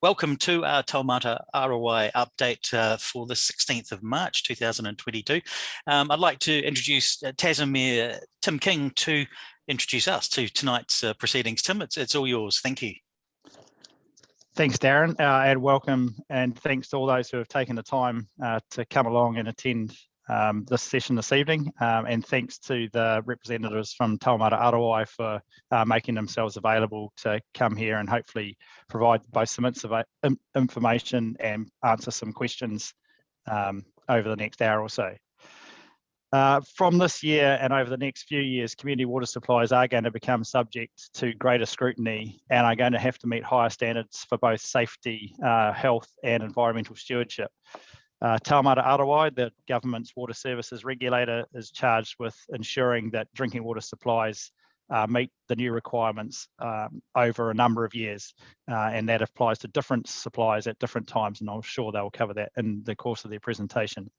Welcome to our Taumata Arowai update uh, for the 16th of March 2022. Um, I'd like to introduce uh, Tasman Mayor Tim King to introduce us to tonight's uh, proceedings. Tim, it's, it's all yours. Thank you. Thanks, Darren, uh, and welcome, and thanks to all those who have taken the time uh, to come along and attend um, this session this evening. Um, and thanks to the representatives from Taumata Arowai for uh, making themselves available to come here and hopefully provide both some information and answer some questions um, over the next hour or so. Uh, from this year and over the next few years, community water supplies are going to become subject to greater scrutiny and are going to have to meet higher standards for both safety, uh, health and environmental stewardship. Uh, Taumata Arowai, the government's water services regulator, is charged with ensuring that drinking water supplies uh, meet the new requirements um, over a number of years. Uh, and that applies to different supplies at different times. And I'm sure they'll cover that in the course of their presentation.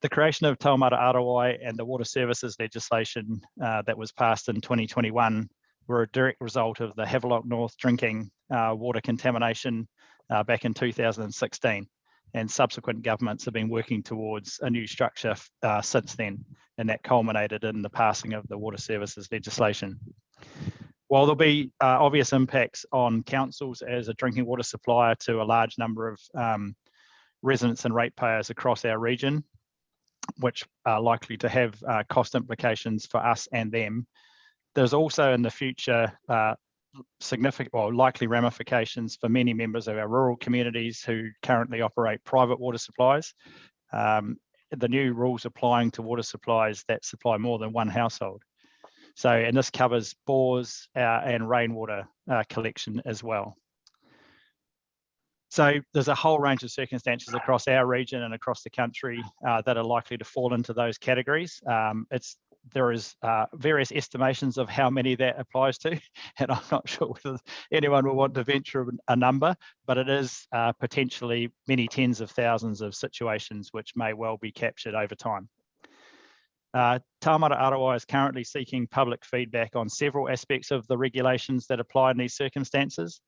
The creation of Taumata Arowai and the water services legislation uh, that was passed in 2021 were a direct result of the Havelock North drinking uh, water contamination uh, back in 2016 and subsequent governments have been working towards a new structure uh, since then, and that culminated in the passing of the water services legislation. While there'll be uh, obvious impacts on councils as a drinking water supplier to a large number of um, residents and ratepayers across our region, which are likely to have uh, cost implications for us and them, there's also in the future uh, significant or likely ramifications for many members of our rural communities who currently operate private water supplies. Um, the new rules applying to water supplies that supply more than one household. So, and this covers bores uh, and rainwater uh, collection as well. So there's a whole range of circumstances across our region and across the country uh, that are likely to fall into those categories. Um, it's there is uh, various estimations of how many that applies to, and I'm not sure whether anyone will want to venture a number, but it is uh, potentially many tens of thousands of situations which may well be captured over time. Uh, Taumata Arowai is currently seeking public feedback on several aspects of the regulations that apply in these circumstances.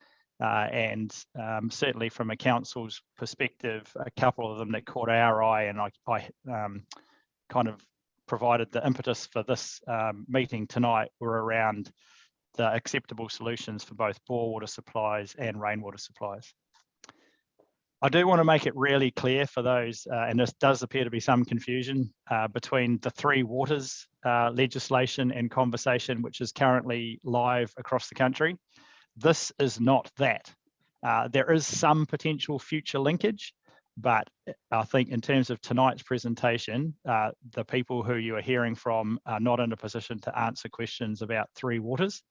Uh, and um, certainly from a council's perspective, a couple of them that caught our eye and I, I um, kind of provided the impetus for this um, meeting tonight were around the acceptable solutions for both bore water supplies and rainwater supplies. I do want to make it really clear for those, uh, and this does appear to be some confusion uh, between the three waters uh, legislation and conversation, which is currently live across the country. This is not that. Uh, there is some potential future linkage, but I think in terms of tonight's presentation, uh, the people who you are hearing from are not in a position to answer questions about three waters.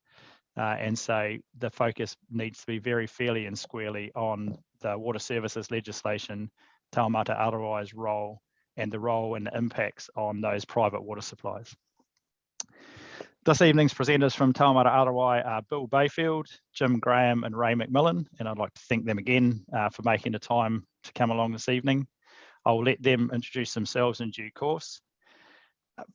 Uh, and so the focus needs to be very fairly and squarely on the water services legislation, Taumata Arowai's role, and the role and the impacts on those private water supplies. This evening's presenters from Taumata Arowai are Bill Bayfield, Jim Graham and Ray McMillan, and I'd like to thank them again uh, for making the time to come along this evening. I'll let them introduce themselves in due course.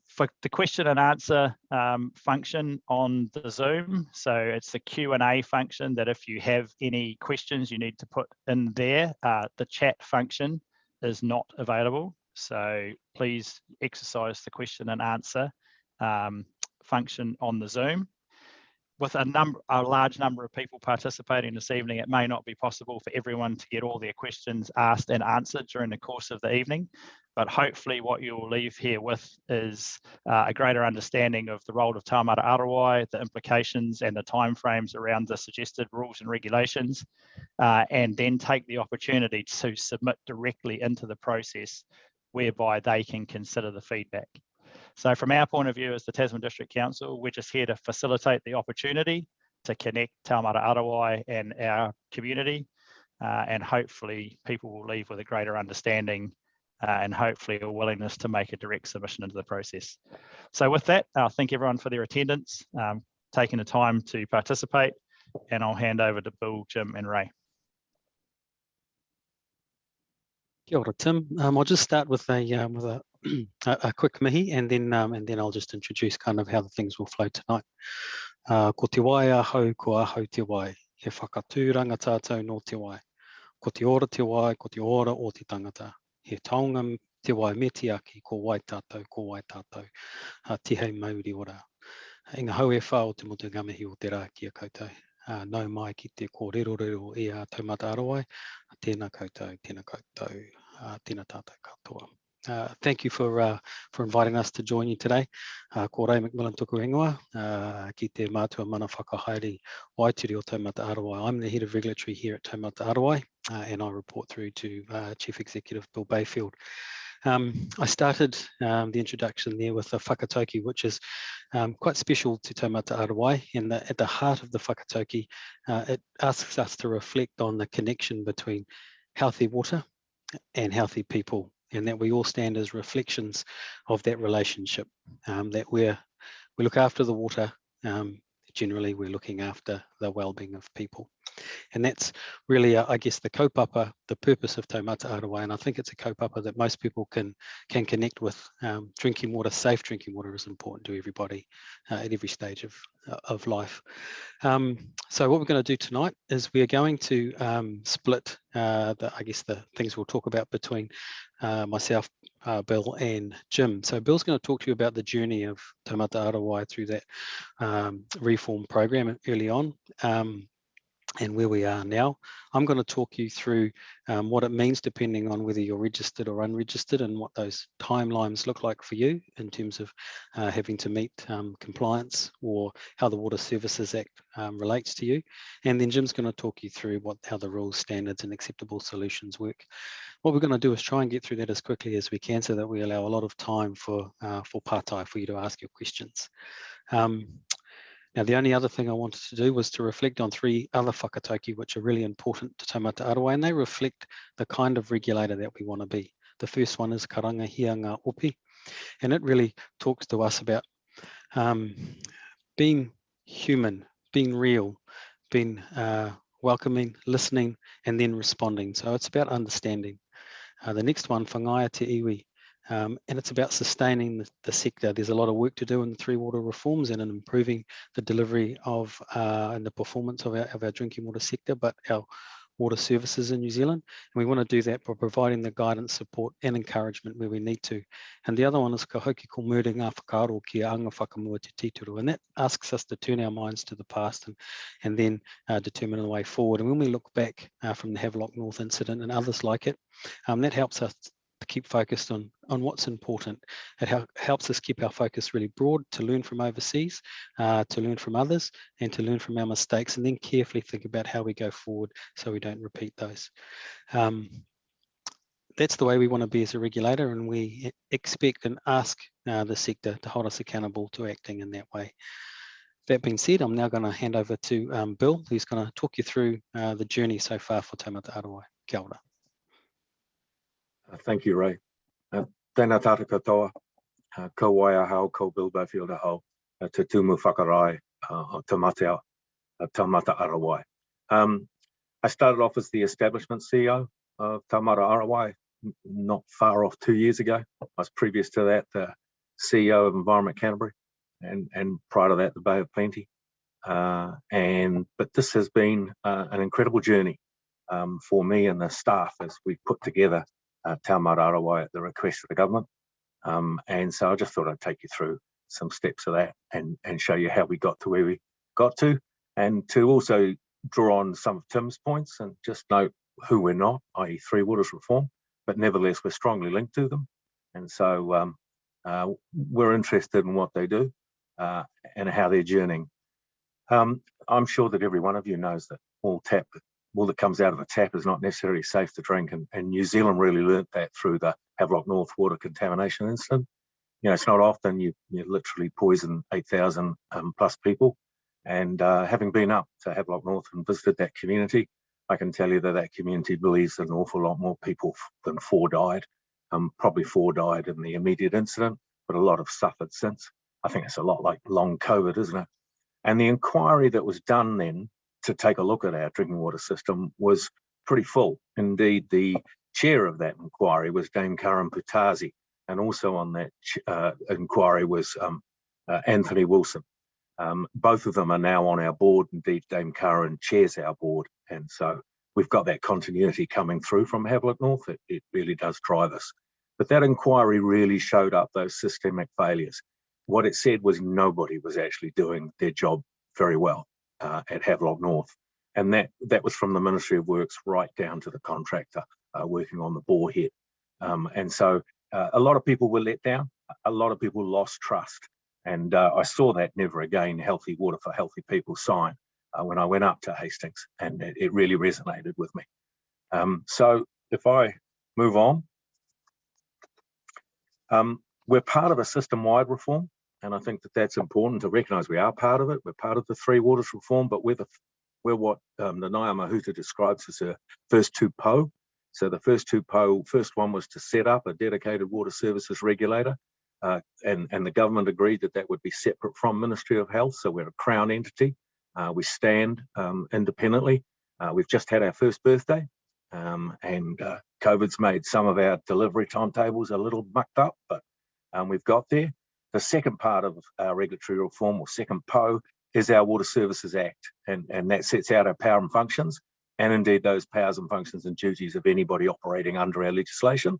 For the question and answer um, function on the Zoom, so it's the Q&A function that if you have any questions you need to put in there, uh, the chat function is not available. So please exercise the question and answer um, function on the Zoom. With a number, a large number of people participating this evening, it may not be possible for everyone to get all their questions asked and answered during the course of the evening. But hopefully what you will leave here with is uh, a greater understanding of the role of Taumata Arowai, the implications and the timeframes around the suggested rules and regulations, uh, and then take the opportunity to submit directly into the process whereby they can consider the feedback. So from our point of view as the Tasman District Council, we're just here to facilitate the opportunity to connect Taumata Arowai and our community. Uh, and hopefully people will leave with a greater understanding uh, and hopefully a willingness to make a direct submission into the process. So with that, I'll thank everyone for their attendance, um, taking the time to participate, and I'll hand over to Bill, Jim and Ray. Kia ora, Tim. Um, I'll just start with a um, with a a, quick mihi and then um, and then I'll just introduce kind of how the things will flow tonight. Uh, ko te wai a ko a te wai. He whakatūranga tātou no te wai. ko te ora te wai, ko te ora o te tangata. He taonga te wai me te aki, ko wai tātou, ko wai tātou, uh, te hei mauri ora. Inga hau e whao te motu ngamihi o te rā ki koutou. Uh, nau mai ki te kōrero rero i a taumata arawai, tēnā koutou, tēnā koutou, uh, katoa. Uh, thank you for uh, for inviting us to join you today. Uh, ko Ray McMillan tuku ingoa, uh, ki te mātua mana whakahaere waituri o Taumata Arowai. I'm the head of regulatory here at Taumata Arowai, uh, and I report through to uh, Chief Executive Bill Bayfield. Um, I started um, the introduction there with the whakatauki, which is um, quite special to Taumata Arowai. And at the heart of the whakatauki, uh, it asks us to reflect on the connection between healthy water and healthy people and that we all stand as reflections of that relationship um, that we're we look after the water um, generally we're looking after the well-being of people and that's really uh, i guess the kaupapa the purpose of taumata arowai and i think it's a kaupapa that most people can can connect with um, drinking water safe drinking water is important to everybody uh, at every stage of uh, of life um, so what we're going to do tonight is we are going to um, split uh, the, i guess the things we'll talk about between uh, myself, uh, Bill and Jim. So Bill's going to talk to you about the journey of Taumata Arowai through that um, reform program early on. Um, and where we are now. I'm going to talk you through um, what it means depending on whether you're registered or unregistered and what those timelines look like for you in terms of uh, having to meet um, compliance or how the Water Services Act um, relates to you. And then Jim's going to talk you through what how the rules, standards and acceptable solutions work. What we're going to do is try and get through that as quickly as we can so that we allow a lot of time for, uh, for partai for you to ask your questions. Um, now, the only other thing I wanted to do was to reflect on three other whakatauki, which are really important to Taumata Arowai, and they reflect the kind of regulator that we want to be. The first one is Karanga Hia Ngā Opi, and it really talks to us about um, being human, being real, being uh, welcoming, listening, and then responding. So it's about understanding. Uh, the next one, Whangaia Te Iwi, um, and it's about sustaining the, the, sector. There's a lot of work to do in the three water reforms and in improving the delivery of uh, and the performance of our, of our drinking water sector, but our water services in New Zealand. And we want to do that by providing the guidance, support and encouragement where we need to. And the other one is ka hoki ko muri whakaaro ki anga whakamua te tituru. And that asks us to turn our minds to the past and, and then uh, determine the way forward. And when we look back uh, from the Havelock North incident and others like it, um, that helps us keep focused on, on what's important. It helps us keep our focus really broad to learn from overseas, uh, to learn from others, and to learn from our mistakes, and then carefully think about how we go forward so we don't repeat those. Um, that's the way we want to be as a regulator, and we expect and ask uh, the sector to hold us accountable to acting in that way. That being said, I'm now going to hand over to um, Bill, who's going to talk you through uh, the journey so far for Taumata Arowai. Kia ora. Uh, thank you, Ray. Uh, tēnā tātou katoa, uh, ko waia hao, ko Bill Bayfield hao, uh, te tumu whakarai te mateo, uh, Taumata Arowai. Um, I started off as the establishment CEO of Taumata Arowai not far off two years ago. I was previous to that the CEO of Environment Canterbury and, and prior to that the Bay of Plenty. Uh, and But this has been uh, an incredible journey um, for me and the staff as we put together uh, Taumata Arowai at the request of the government. Um, and so I just thought I'd take you through some steps of that and, and show you how we got to where we got to and to also draw on some of Tim's points and just note who we're not, i.e. Three Waters Reform, but nevertheless we're strongly linked to them. And so um, uh, we're interested in what they do uh, and how they're journeying. Um, I'm sure that every one of you knows that all tap water that comes out of a tap is not necessarily safe to drink. And, and New Zealand really learnt that through the Havelock North water contamination incident. You know, it's not often you, you literally poison 8,000 um, plus people. And uh, having been up to Havelock North and visited that community, I can tell you that that community believes that an awful lot more people than four died. Um, probably four died in the immediate incident, but a lot have suffered since. I think it's a lot like long COVID, isn't it? And the inquiry that was done then to take a look at our drinking water system was pretty full. Indeed, the chair of that inquiry was Dame Karen Poutasi, and also on that uh, inquiry was um, uh, Anthony Wilson. Um, both of them are now on our board. Indeed, Dame Karen chairs our board, and so we've got that continuity coming through from Havelock North. It, it really does drive us. But that inquiry really showed up those systemic failures. What it said was nobody was actually doing their job very well uh, at Havelock North. And that, that was from the Ministry of Works right down to the contractor uh, working on the bore head. Um, and so uh, a lot of people were let down. A lot of people lost trust. And uh, I saw that never again, healthy water for healthy people sign uh, when I went up to Hastings and it, it really resonated with me. Um, so if I move on, um, we're part of a system-wide reform, and I think that that's important to recognise we are part of it. We're part of the Three Waters reform, but we're the we're what um, the Nanaia Mahuta describes as a first two po. So the first two po, first one was to set up a dedicated water services regulator, uh, and and the government agreed that that would be separate from Ministry of Health. So we're a crown entity. Uh, we stand um, independently. Uh, we've just had our first birthday, um, and uh, COVID's made some of our delivery timetables a little mucked up, but um, we've got there. The second part of our regulatory reform, or second PO, is our Water Services Act, and, and that sets out our power and functions, and indeed those powers and functions and duties of anybody operating under our legislation.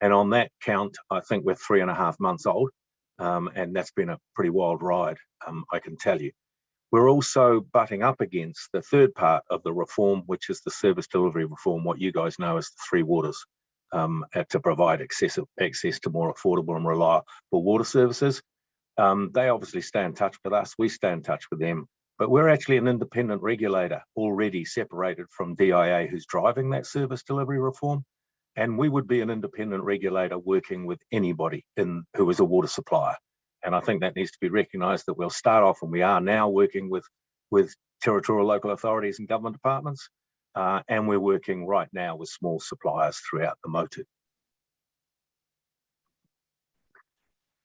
And on that count, I think we're three and a half months old, um, and that's been a pretty wild ride, um, I can tell you. We're also butting up against the third part of the reform, which is the service delivery reform, what you guys know as the three waters, um, to provide access, access to more affordable and reliable water services. Um, they obviously stay in touch with us, we stay in touch with them, but we're actually an independent regulator already separated from DIA who's driving that service delivery reform. And we would be an independent regulator working with anybody in who is a water supplier. And I think that needs to be recognised that we'll start off and we are now working with, with territorial local authorities and government departments. Uh, and we're working right now with small suppliers throughout the motu.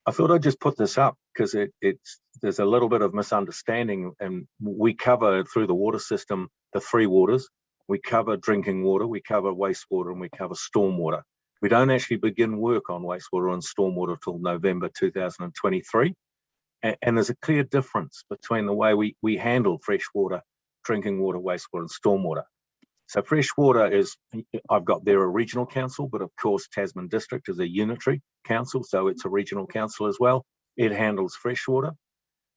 I thought I'd just put this up because it, it's there's a little bit of misunderstanding and we cover through the water system the three waters. We cover drinking water, we cover wastewater and we cover stormwater. We don't actually begin work on wastewater and stormwater till November 2023. And, and there's a clear difference between the way we, we handle freshwater, drinking water, wastewater and stormwater. So freshwater is, I've got there a regional council, but of course Tasman District is a unitary council, so it's a regional council as well. It handles freshwater.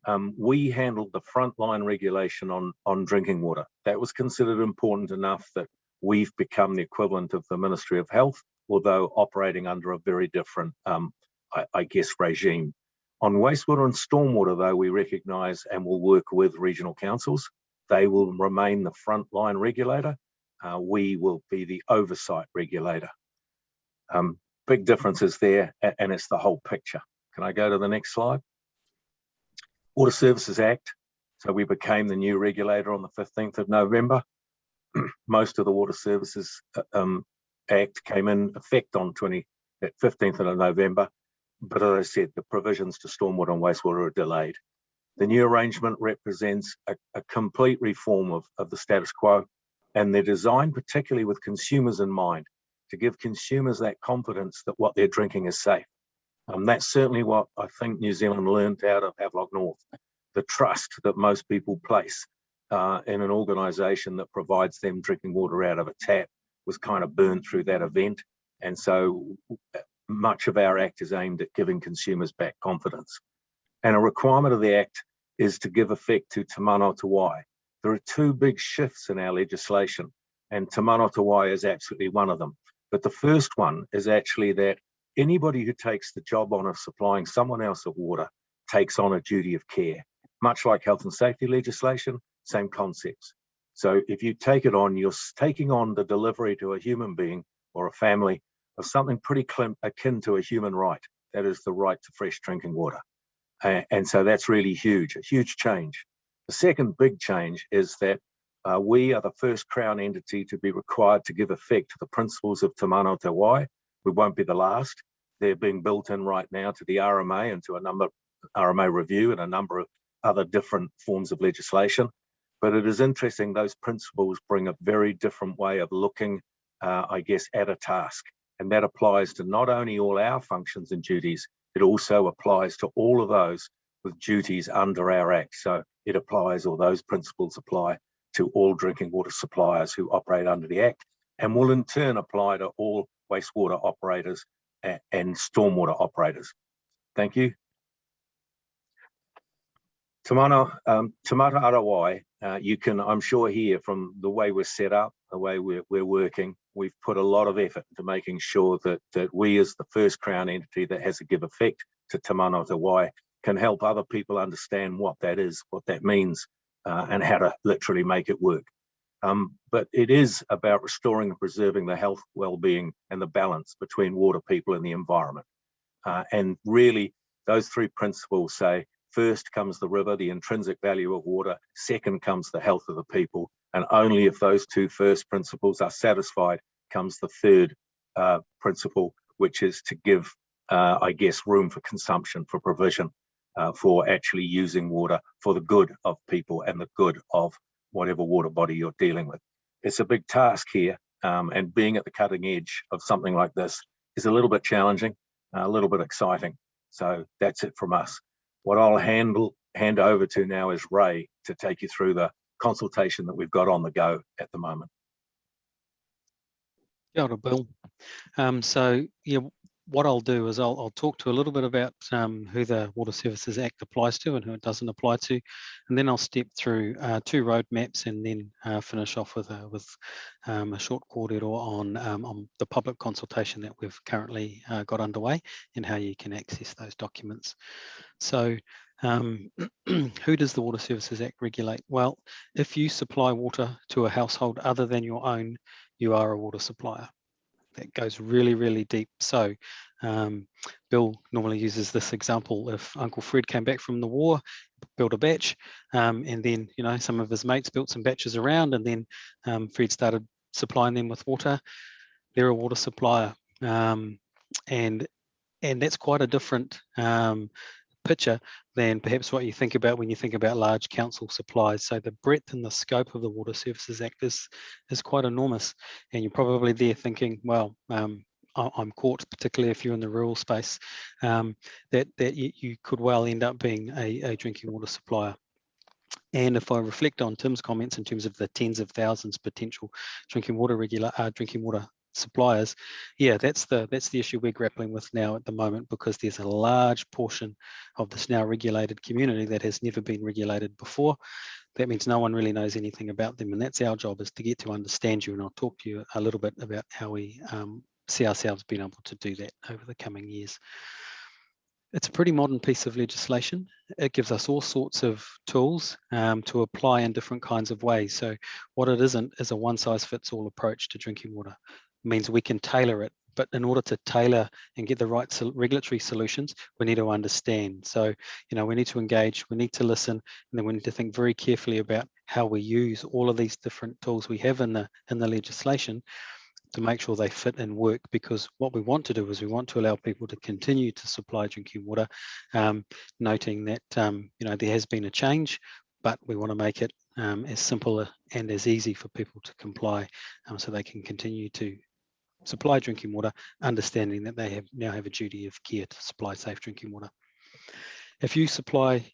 Um, we handled the frontline regulation on, on drinking water. That was considered important enough that we've become the equivalent of the Ministry of Health although operating under a very different, um, I, I, guess, regime. On wastewater and stormwater, though, we recognise and will work with regional councils. They will remain the frontline regulator. Uh, we will be the oversight regulator. Um, big differences there, and it's the whole picture. Can I go to the next slide? Water Services Act. So we became the new regulator on the 15th of November. Most of the water services uh, um, Act came in effect on 20, 15th of November, but as I said, the provisions to stormwater and wastewater are delayed. The new arrangement represents a, a complete reform of, of the status quo, and they're designed particularly with consumers in mind to give consumers that confidence that what they're drinking is safe. Um, that's certainly what I think New Zealand learned out of Havelock North, the trust that most people place uh, in an organisation that provides them drinking water out of a tap was kind of burned through that event. And so much of our act is aimed at giving consumers back confidence. And a requirement of the act is to give effect to Wai. There are two big shifts in our legislation, and Te Mana is absolutely one of them. But the first one is actually that anybody who takes the job on of supplying someone else of water takes on a duty of care. Much like health and safety legislation, same concepts. So if you take it on, you're taking on the delivery to a human being or a family of something pretty akin to a human right. That is the right to fresh drinking water. and so that's really huge, a huge change. The second big change is that uh, we are the first Crown entity to be required to give effect to the principles of Te Mana Te Wai. We won't be the last. They're being built in right now to the RMA and to a number RMA review and a number of other different forms of legislation. But it is interesting, those principles bring a very different way of looking, uh, I guess, at a task. And that applies to not only all our functions and duties, it also applies to all of those with duties under our Act. So it applies, or those principles apply to all drinking water suppliers who operate under the Act and will in turn apply to all wastewater operators and, stormwater operators. Thank you. Tamana, um, Taumata Arowai, uh, you can, I'm sure here from the way we're set up, the way we're, we're working, we've put a lot of effort into making sure that, that we as the first Crown entity that has a give effect to Te Mana Wai can help other people understand what that is, what that means, uh, and how to literally make it work. Um, but it is about restoring and preserving the health, well-being and the balance between water people and the environment. Uh, and really those three principles say First comes the river, the intrinsic value of water. Second comes the health of the people. And only if those two first principles are satisfied comes the third uh, principle, which is to give, uh, I guess, room for consumption, for provision, uh, for actually using water for the good of people and the good of whatever water body you're dealing with. It's a big task here, um, and being at the cutting edge of something like this is a little bit challenging, a little bit exciting. So that's it from us. What I'll handle, hand over to now is Ray to take you through the consultation that we've got on the go at the moment. Kia ora, Bill. Um, so yeah, what I'll do is I'll, I'll talk to a little bit about um, who the Water Services Act applies to and who it doesn't apply to, and then I'll step through uh, two roadmaps and then uh, finish off with a, with um, a short kōrero on um, on the public consultation that we've currently uh, got underway and how you can access those documents. So um, who does the Water Services Act regulate? Well, if you supply water to a household other than your own, you are a water supplier. That goes really, really deep. So um, Bill normally uses this example. If Uncle Fred came back from the war, built a bach, um, and then you know some of his mates built some baches around, and then um, Fred started supplying them with water. They're a water supplier, um, and and that's quite a different um, picture than perhaps what you think about when you think about large council supplies. So the breadth and the scope of the Water Services Act is, is quite enormous. And you're probably there thinking, well, um, I'm caught, particularly if you're in the rural space, um, that, that you, could well end up being a, a drinking water supplier. And if I reflect on Tim's comments in terms of the tens of thousands potential drinking water regular uh, drinking water suppliers yeah that's the that's the issue we're grappling with now at the moment because there's a large portion of this now regulated community that has never been regulated before that means no one really knows anything about them and that's our job is to get to understand you and i'll talk to you a little bit about how we um, see ourselves being able to do that over the coming years it's a pretty modern piece of legislation. It gives us all sorts of tools um, to apply in different kinds of ways. So what it isn't is a one size fits all approach to drinking water means we can tailor it. But in order to tailor and get the right regulatory solutions, we need to understand. So, you know, we need to engage, we need to listen, and then we need to think very carefully about how we use all of these different tools we have in the in the legislation to make sure they fit and work because what we want to do is we want to allow people to continue to supply drinking water um, noting that um, you know there has been a change but we want to make it um, as simple and as easy for people to comply um, so they can continue to supply drinking water, understanding that they have now have a duty of care to supply safe drinking water. If you supply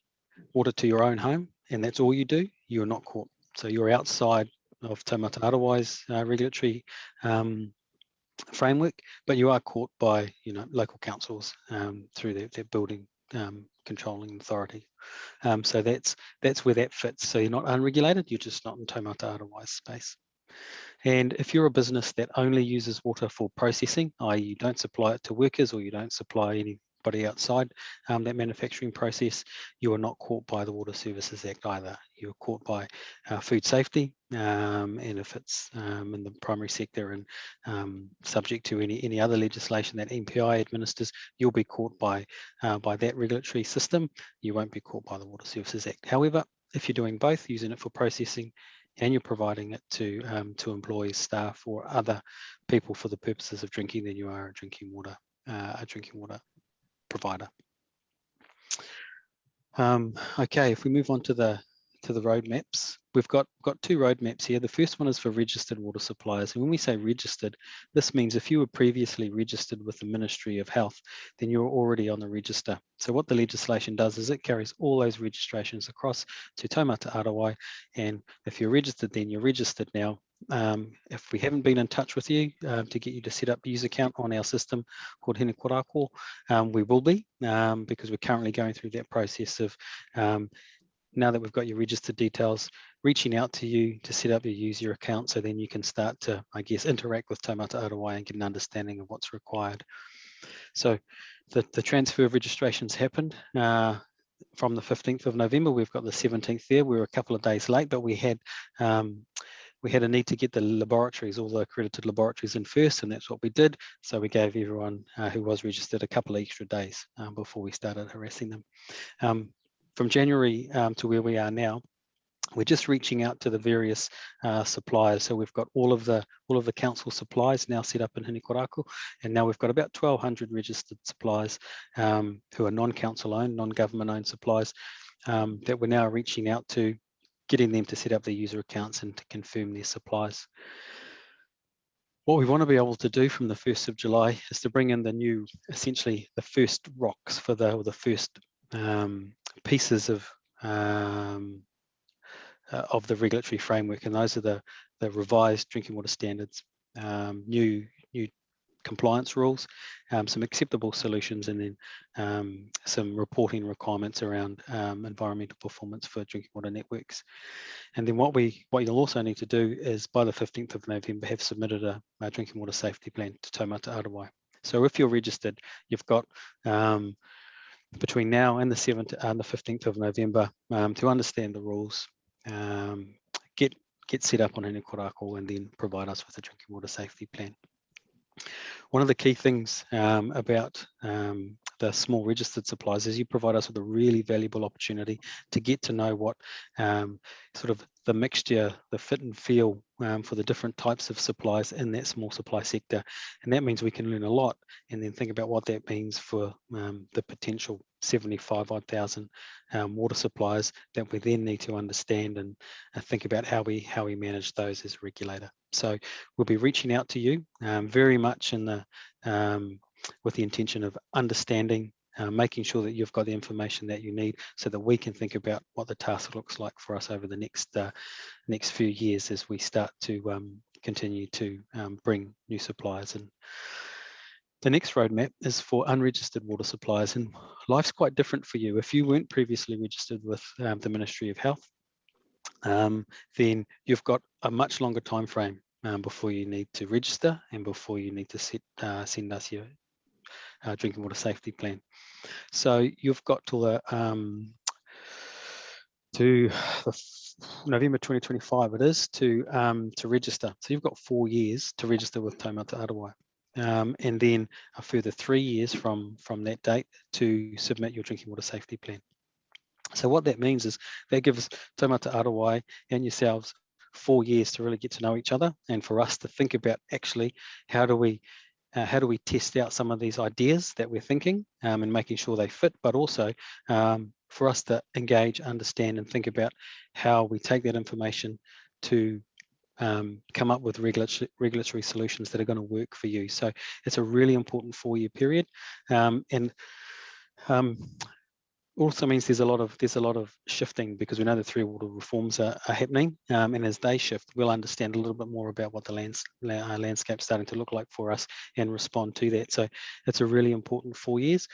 water to your own home and that's all you do, you are not caught. So you're outside of Taumata Arowai's uh, regulatory um, framework, but you are caught by you know local councils um, through their, their building um, controlling authority. Um, so that's that's where that fits. So you're not unregulated, you're just not in Taumata Arowai's space. And if you're a business that only uses water for processing, i.e. you don't supply it to workers or you don't supply anybody outside um, that manufacturing process, you are not caught by the Water Services Act either. You're caught by uh, food safety, um, and if it's um, in the primary sector and um, subject to any, any other legislation that MPI administers, you'll be caught by, uh, by that regulatory system. You won't be caught by the Water Services Act. However, if you're doing both, using it for processing and you're providing it to um, to employees, staff, or other people for the purposes of drinking, then you are a drinking water uh, a drinking water provider. Um, okay, if we move on to the to the roadmaps, we've got, got two roadmaps here. The first one is for registered water suppliers. And when we say registered, this means if you were previously registered with the Ministry of Health, then you're already on the register. So what the legislation does is it carries all those registrations across to Taumata Arowai. And if you're registered, then you're registered now. Um, if we haven't been in touch with you uh, to get you to set up a user account on our system called Hine Korako, um, we will be um, because we're currently going through that process of um, now that we've got your registered details, reaching out to you to set up your user account so then you can start to, I guess, interact with Taumata Arowai and get an understanding of what's required. So the, the transfer of registrations happened uh, from the 15th of November. We've got the 17th there. We were a couple of days late, but we had um, we had a need to get the laboratories, all the accredited laboratories in first, and that's what we did. So we gave everyone uh, who was registered a couple of extra days um, before we started harassing them. Um, from January um, to where we are now, we're just reaching out to the various uh, suppliers. So we've got all of the all of the council supplies now set up in Hine Korako, and now we've got about 1,200 registered suppliers um, who are non-council owned, non-government owned suppliers um, that we're now reaching out to, getting them to set up their user accounts and to confirm their supplies. What we want to be able to do from the 1st of July is to bring in the new, essentially the first rocks for the, or the first um, pieces of um, uh, of the regulatory framework, and those are the the revised drinking water standards, um, new new compliance rules, um, some acceptable solutions, and then um, some reporting requirements around um, environmental performance for drinking water networks. And then what we what you'll also need to do is by the 15th of November have submitted a, a drinking water safety plan to Taumata Arowai. So if you're registered, you've got um, between now and the 7th and the 15th of November um, to understand the rules, um, get get set up on Hine Korako and then provide us with a drinking water safety plan. One of the key things um, about um, the small registered suppliers is you provide us with a really valuable opportunity to get to know what um, sort of the mixture, the fit and feel um, for the different types of supplies in that small supply sector. And that means we can learn a lot and then think about what that means for um, the potential 75 odd thousand um, water suppliers that we then need to understand and uh, think about how we how we manage those as a regulator. So we'll be reaching out to you um, very much in the um, with the intention of understanding uh, making sure that you've got the information that you need so that we can think about what the task looks like for us over the next uh, next few years as we start to um, continue to um, bring new suppliers in. The next roadmap is for unregistered water suppliers and life's quite different for you. If you weren't previously registered with um, the Ministry of Health, um, then you've got a much longer time frame um, before you need to register and before you need to set, uh, send us your uh, drinking water safety plan. So you've got to the um, to the November 2025 it is to um, to register. So you've got four years to register with Taumata Arowai. Um, and then a further three years from from that date to submit your drinking water safety plan. So what that means is that gives Taumata Arowai and yourselves four years to really get to know each other and for us to think about actually how do we uh, how do we test out some of these ideas that we're thinking um, and making sure they fit, but also um, for us to engage, understand and think about how we take that information to um, come up with regulatory, regulatory solutions that are going to work for you. So it's a really important four-year period. Um, and um, also means there's a lot of there's a lot of shifting because we know the three water reforms are, are happening um, and as they shift we'll understand a little bit more about what the lands, uh, landscape's starting to look like for us and respond to that. So it's a really important four years.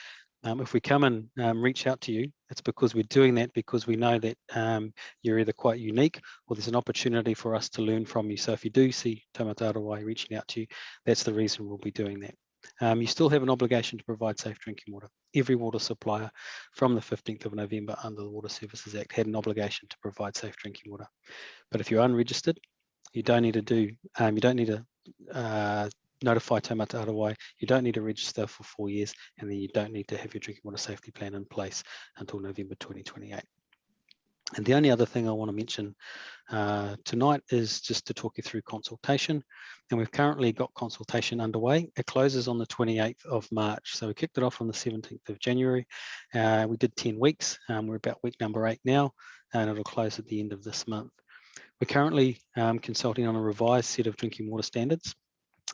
Um, if we come and um, reach out to you it's because we're doing that because we know that um, you're either quite unique or there's an opportunity for us to learn from you. So if you do see Taumata Arowai reaching out to you that's the reason we'll be doing that. Um, you still have an obligation to provide safe drinking water. Every water supplier from the 15th of November under the Water Services Act had an obligation to provide safe drinking water. But if you're unregistered, you don't need to do, um, you don't need to uh, notify Taumata Arowai, you don't need to register for four years, and then you don't need to have your drinking water safety plan in place until November 2028. And the only other thing I want to mention uh, tonight is just to talk you through consultation. And we've currently got consultation underway. It closes on the 28th of March. So we kicked it off on the 17th of January. Uh, we did 10 weeks. Um, we're about week number eight now, and it'll close at the end of this month. We're currently um, consulting on a revised set of drinking water standards,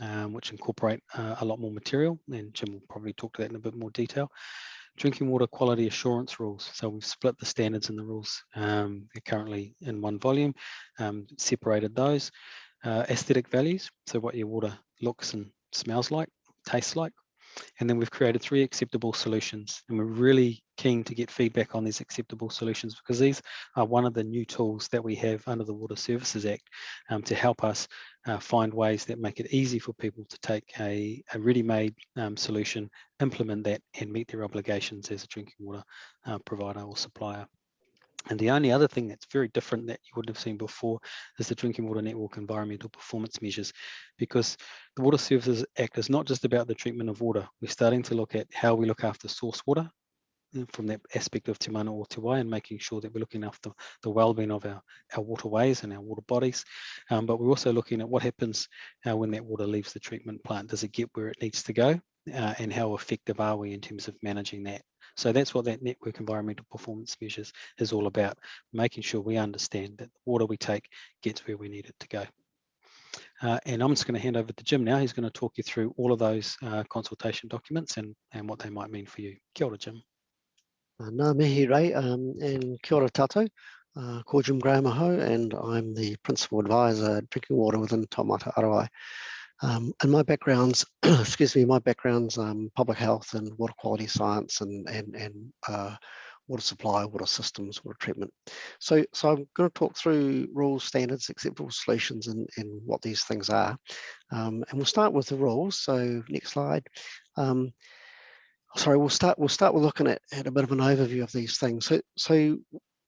um, which incorporate uh, a lot more material, and Jim will probably talk to that in a bit more detail drinking water quality assurance rules. So we've split the standards and the rules um, currently in one volume, um, separated those. Uh, aesthetic values, so what your water looks and smells like, tastes like. And then we've created three acceptable solutions and we're really keen to get feedback on these acceptable solutions because these are one of the new tools that we have under the Water Services Act um, to help us uh, find ways that make it easy for people to take a, a ready-made um, solution, implement that and meet their obligations as a drinking water uh, provider or supplier. And the only other thing that's very different that you wouldn't have seen before is the Drinking Water Network environmental performance measures, because the Water Services Act is not just about the treatment of water. We're starting to look at how we look after source water uh, from that aspect of Te Mana o Te Wai and making sure that we're looking after the well-being of our, our waterways and our water bodies. Um, but we're also looking at what happens uh, when that water leaves the treatment plant. Does it get where it needs to go? Uh, and how effective are we in terms of managing that? So that's what that network environmental performance measures is all about, making sure we understand that the water we take gets where we need it to go. Uh, and I'm just going to hand over to Jim now. He's going to talk you through all of those uh, consultation documents and, and what they might mean for you. Kia ora, Jim. Uh, Ngā mihi rei um, and kia ora tātou. Uh, ko Jim Graham aho, and I'm the Principal Advisor Drinking Water within Taumata Arowai. Um, and my background's, excuse me, my background's um, public health and water quality science and, and, and uh, water supply, water systems, water treatment. So, so I'm going to talk through rules, standards, acceptable solutions, and, and what these things are. Um, and we'll start with the rules. So next slide. Um, sorry, we'll start. We'll start with looking at, at a bit of an overview of these things. So, so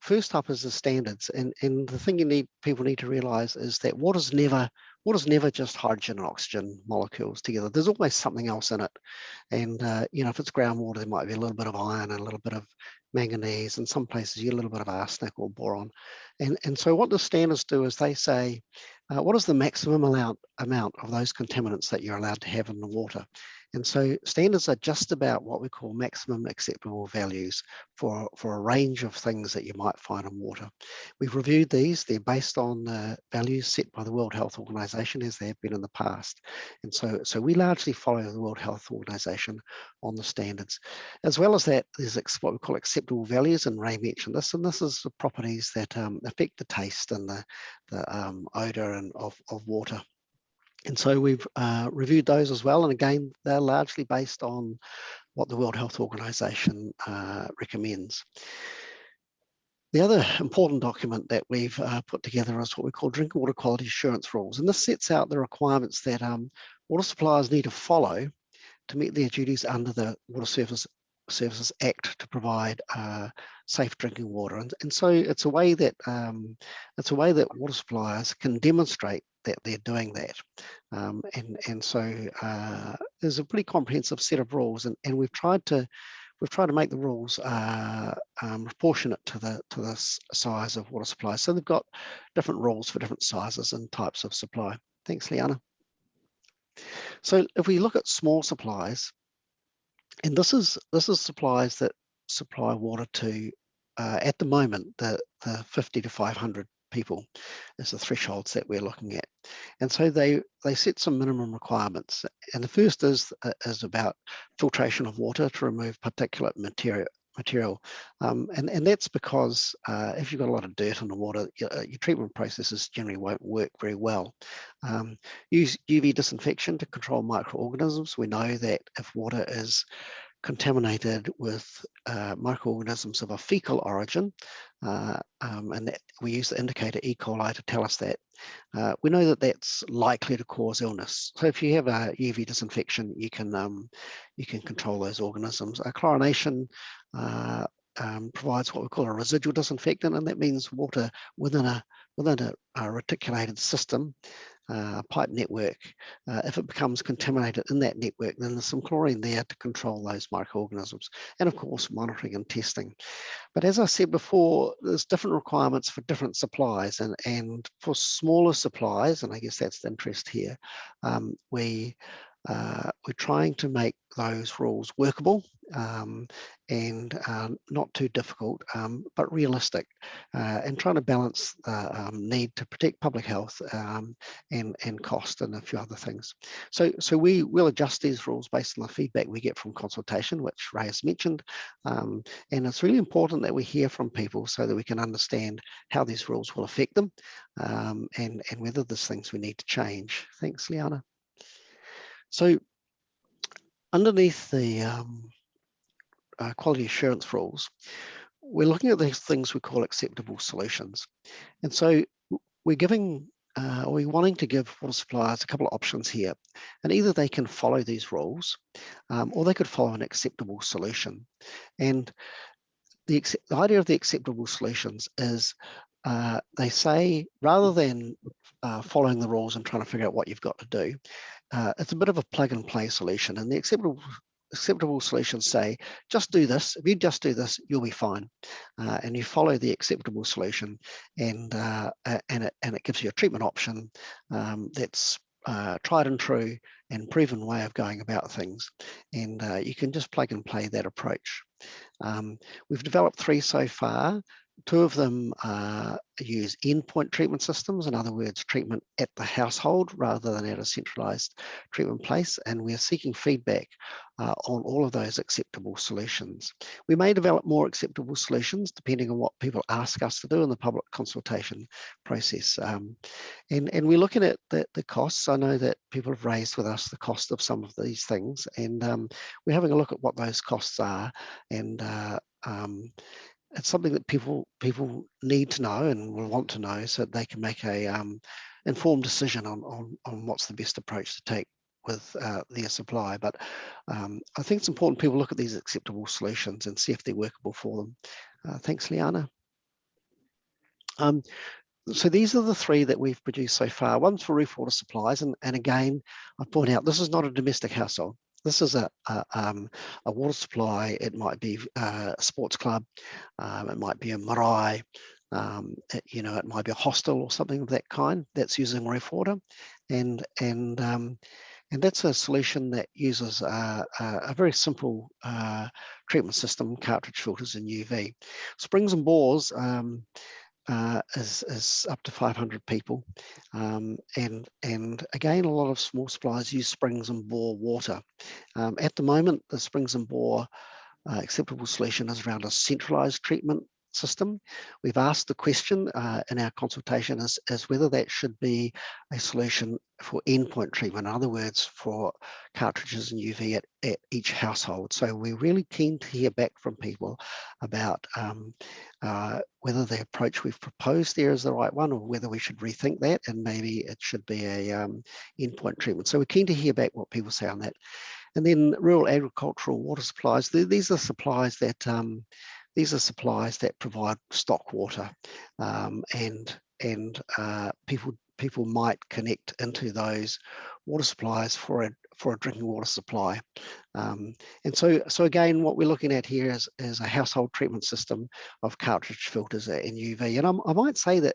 first up is the standards, and and the thing you need people need to realise is that water's never water's never just hydrogen and oxygen molecules together. There's always something else in it. And, uh, you know, if it's groundwater, there might be a little bit of iron and a little bit of manganese. In some places, you get a little bit of arsenic or boron. And, and so what the standards do is they say, uh, what is the maximum amount, amount of those contaminants that you're allowed to have in the water? And so standards are just about what we call maximum acceptable values for, for a range of things that you might find in water. We've reviewed these. They're based on uh, values set by the World Health Organization as they have been in the past. And so, so we largely follow the World Health Organization on the standards. As well as that, there's what we call acceptable values, and Ray mentioned this, and this is the properties that um, affect the taste and the, the um, odor and of, of water. And so we've uh, reviewed those as well. And again, they're largely based on what the World Health Organization uh, recommends. The other important document that we've uh, put together is what we call drinking water quality assurance rules. And this sets out the requirements that um, water suppliers need to follow to meet their duties under the Water Service Services Act to provide uh, safe drinking water. And, and so it's a way that um, it's a way that water suppliers can demonstrate that they're doing that. Um, and, and so uh, there's a pretty comprehensive set of rules and, and we've tried to we've tried to make the rules uh, um, proportionate to the to the size of water supply. So they've got different rules for different sizes and types of supply. Thanks, Liana. So if we look at small supplies, and this is this is supplies that supply water to uh, at the moment the the 50 to 500 people is the thresholds that we're looking at. And so they they set some minimum requirements. And the first is uh, is about filtration of water to remove particulate material material um, and and that's because uh, if you've got a lot of dirt in the water your, uh, your treatment processes generally won't work very well. Um, use UV disinfection to control microorganisms. We know that if water is contaminated with uh, microorganisms of a fecal origin, uh, um, and we use the indicator E. coli to tell us that. Uh, we know that that's likely to cause illness. So if you have a UV disinfection, you can um, you can control those organisms. Chlorination uh, um, provides what we call a residual disinfectant, and that means water within a within a, a reticulated system uh, pipe network, uh, if it becomes contaminated in that network, then there's some chlorine there to control those microorganisms. And of course, monitoring and testing. But as I said before, there's different requirements for different supplies and, and for smaller supplies, and I guess that's the interest here, um, we uh, we're trying to make those rules workable um, and uh, not too difficult, um, but realistic, uh, and trying to balance the um, need to protect public health um, and, and cost and a few other things. So, so we will adjust these rules based on the feedback we get from consultation, which Ray has mentioned. Um, and it's really important that we hear from people so that we can understand how these rules will affect them um, and, and whether there's things we need to change. Thanks, Liana. So underneath the um, uh, quality assurance rules, we're looking at these things we call acceptable solutions. And so we're giving, uh, we're wanting to give water suppliers a couple of options here. And either they can follow these rules um, or they could follow an acceptable solution. And the, the idea of the acceptable solutions is uh, they say rather than uh, following the rules and trying to figure out what you've got to do, uh, it's a bit of a plug and play solution and the acceptable acceptable solutions say just do this. If you just do this you'll be fine. Uh, and you follow the acceptable solution and uh, and it and it gives you a treatment option um, that's uh, tried and true and proven way of going about things. And uh, you can just plug and play that approach. Um, we've developed three so far Two of them uh, use endpoint treatment systems, in other words, treatment at the household rather than at a centralized treatment place. And we're seeking feedback uh, on all of those acceptable solutions. We may develop more acceptable solutions depending on what people ask us to do in the public consultation process. Um, and, and we're looking at the, the costs. I know that people have raised with us the cost of some of these things, and um, we're having a look at what those costs are and uh, um, it's something that people people need to know and will want to know so that they can make a um, informed decision on, on, on what's the best approach to take with uh, their supply. But um, I think it's important people look at these acceptable solutions and see if they're workable for them. Uh, thanks, Liana. Um, so these are the three that we've produced so far. One's for roof water supplies, and, and again, I point out this is not a domestic household. This is a, a, um, a water supply. It might be uh, a sports club. Um, it might be a marae. Um, it, you know, it might be a hostel or something of that kind that's using roof water. And, and, um, and that's a solution that uses a, a very simple uh, treatment system, cartridge filters and UV. Springs and bores, um, uh, is, is up to 500 people. Um, and, and again, a lot of small suppliers use springs and bore water. Um, at the moment, the springs and bore uh, acceptable solution is around a centralized treatment system. We've asked the question uh, in our consultation as, as whether that should be a solution for endpoint treatment, in other words, for cartridges and UV at, at each household. So we're really keen to hear back from people about um, uh, whether the approach we've proposed there is the right one or whether we should rethink that and maybe it should be a um, endpoint treatment. So we're keen to hear back what people say on that. And then rural agricultural water supplies, these are supplies that um, these are supplies that provide stock water um, and, and uh, people, people might connect into those water supplies for a, for a drinking water supply. Um, and so, so again, what we're looking at here is, is a household treatment system of cartridge filters and UV. And I'm, i might say that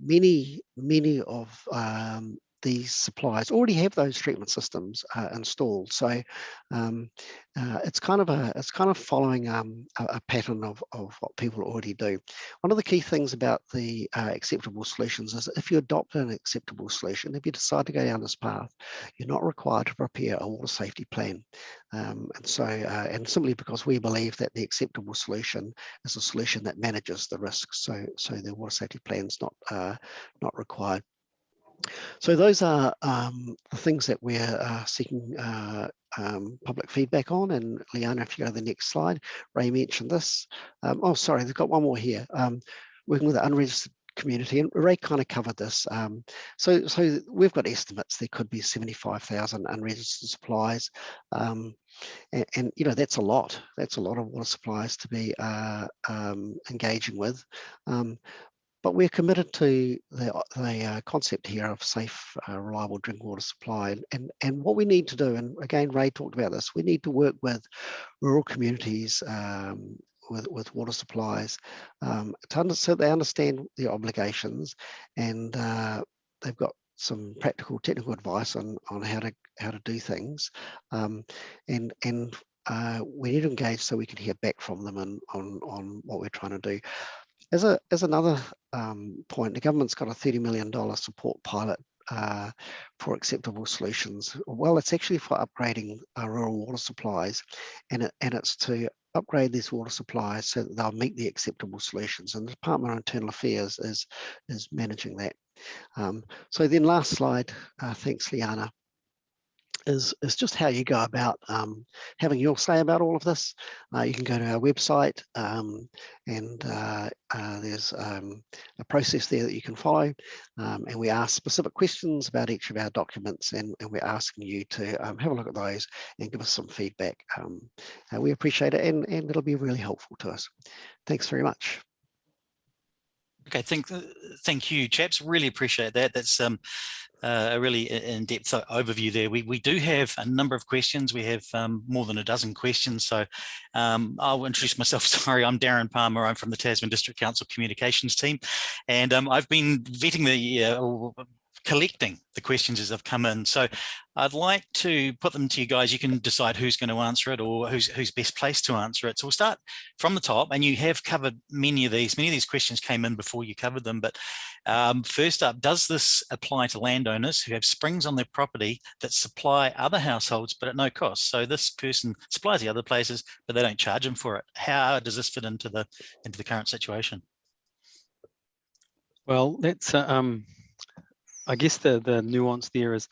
many, many of um, these suppliers already have those treatment systems uh, installed. So um, uh, it's kind of a it's kind of following um, a, a, pattern of, of what people already do. One of the key things about the uh, acceptable solutions is if you adopt an acceptable solution, if you decide to go down this path, you're not required to prepare a water safety plan. Um, and so, uh, and simply because we believe that the acceptable solution is a solution that manages the risks. So, so the water safety plan is not uh, not required. So those are um, the things that we're uh, seeking uh, um, public feedback on. And Liana, if you go to the next slide, Ray mentioned this. Um, oh, sorry, they've got one more here. Um, working with the unregistered community, and Ray kind of covered this. Um, so, so we've got estimates. There could be 75,000 unregistered supplies. Um, and, and, you know, that's a lot. That's a lot of water supplies to be uh, engaging with. But we're committed to the, the uh, concept here of safe, uh, reliable drinking water supply. And, and what we need to do, and again, Ray talked about this, we need to work with rural communities um, with, with water supplies um, to so they understand the obligations and uh, they've got some practical technical advice on on how to how to do things um, and and uh, we need to engage so we can hear back from them and on on what we're trying to do as a as another um, point the government's got a 30 million dollar support pilot uh, for acceptable solutions. Well it's actually for upgrading rural water supplies and it, and it's to upgrade these water supplies so that they'll meet the acceptable solutions and the department of internal affairs is is managing that. Um, so then last slide, uh, thanks Liana, is, is just how you go about um, having your say about all of this. Uh, you can go to our website um, and uh, uh, there's um, a process there that you can follow um, and we ask specific questions about each of our documents and, and we're asking you to um, have a look at those and give us some feedback. Um, uh, we appreciate it and, and it'll be really helpful to us. Thanks very much. Okay, thank, uh, thank you, chaps. Really appreciate that. That's um, uh, a really in-depth overview there. We, we do have a number of questions. We have um, more than a dozen questions. So um, I'll introduce myself. Sorry, I'm Darren Palmer. I'm from the Tasman District Council Communications team. And um, I've been vetting the uh, collecting the questions as they've come in. So I'd like to put them to you guys. You can decide who's going to answer it or who's who's best placed to answer it. So we'll start from the top and you have covered many of these. Many of these questions came in before you covered them. But um, first up, does this apply to landowners who have springs on their property that supply other households but at no cost? So this person supplies the other places, but they don't charge them for it. How does this fit into the into the current situation? Well, that's uh, um, I guess the, the nuance there is,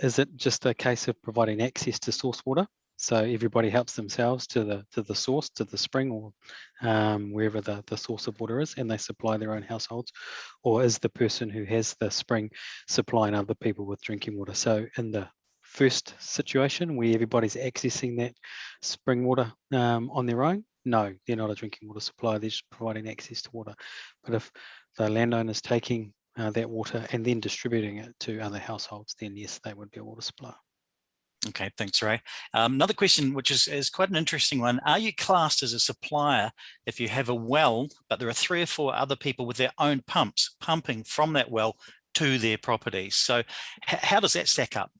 is it just a case of providing access to source water? So everybody helps themselves to the to the source, to the spring or um, wherever the, the source of water is, and they supply their own households? Or is the person who has the spring supplying other people with drinking water? So in the first situation where everybody's accessing that spring water um, on their own, no, they're not a drinking water supply, they're just providing access to water. But if the landowner's taking uh, that water and then distributing it to other households, then yes, they would be a water supply. Okay, thanks, Ray. Um, another question, which is, is quite an interesting one. Are you classed as a supplier if you have a well, but there are three or four other people with their own pumps pumping from that well to their properties? So how does that stack up?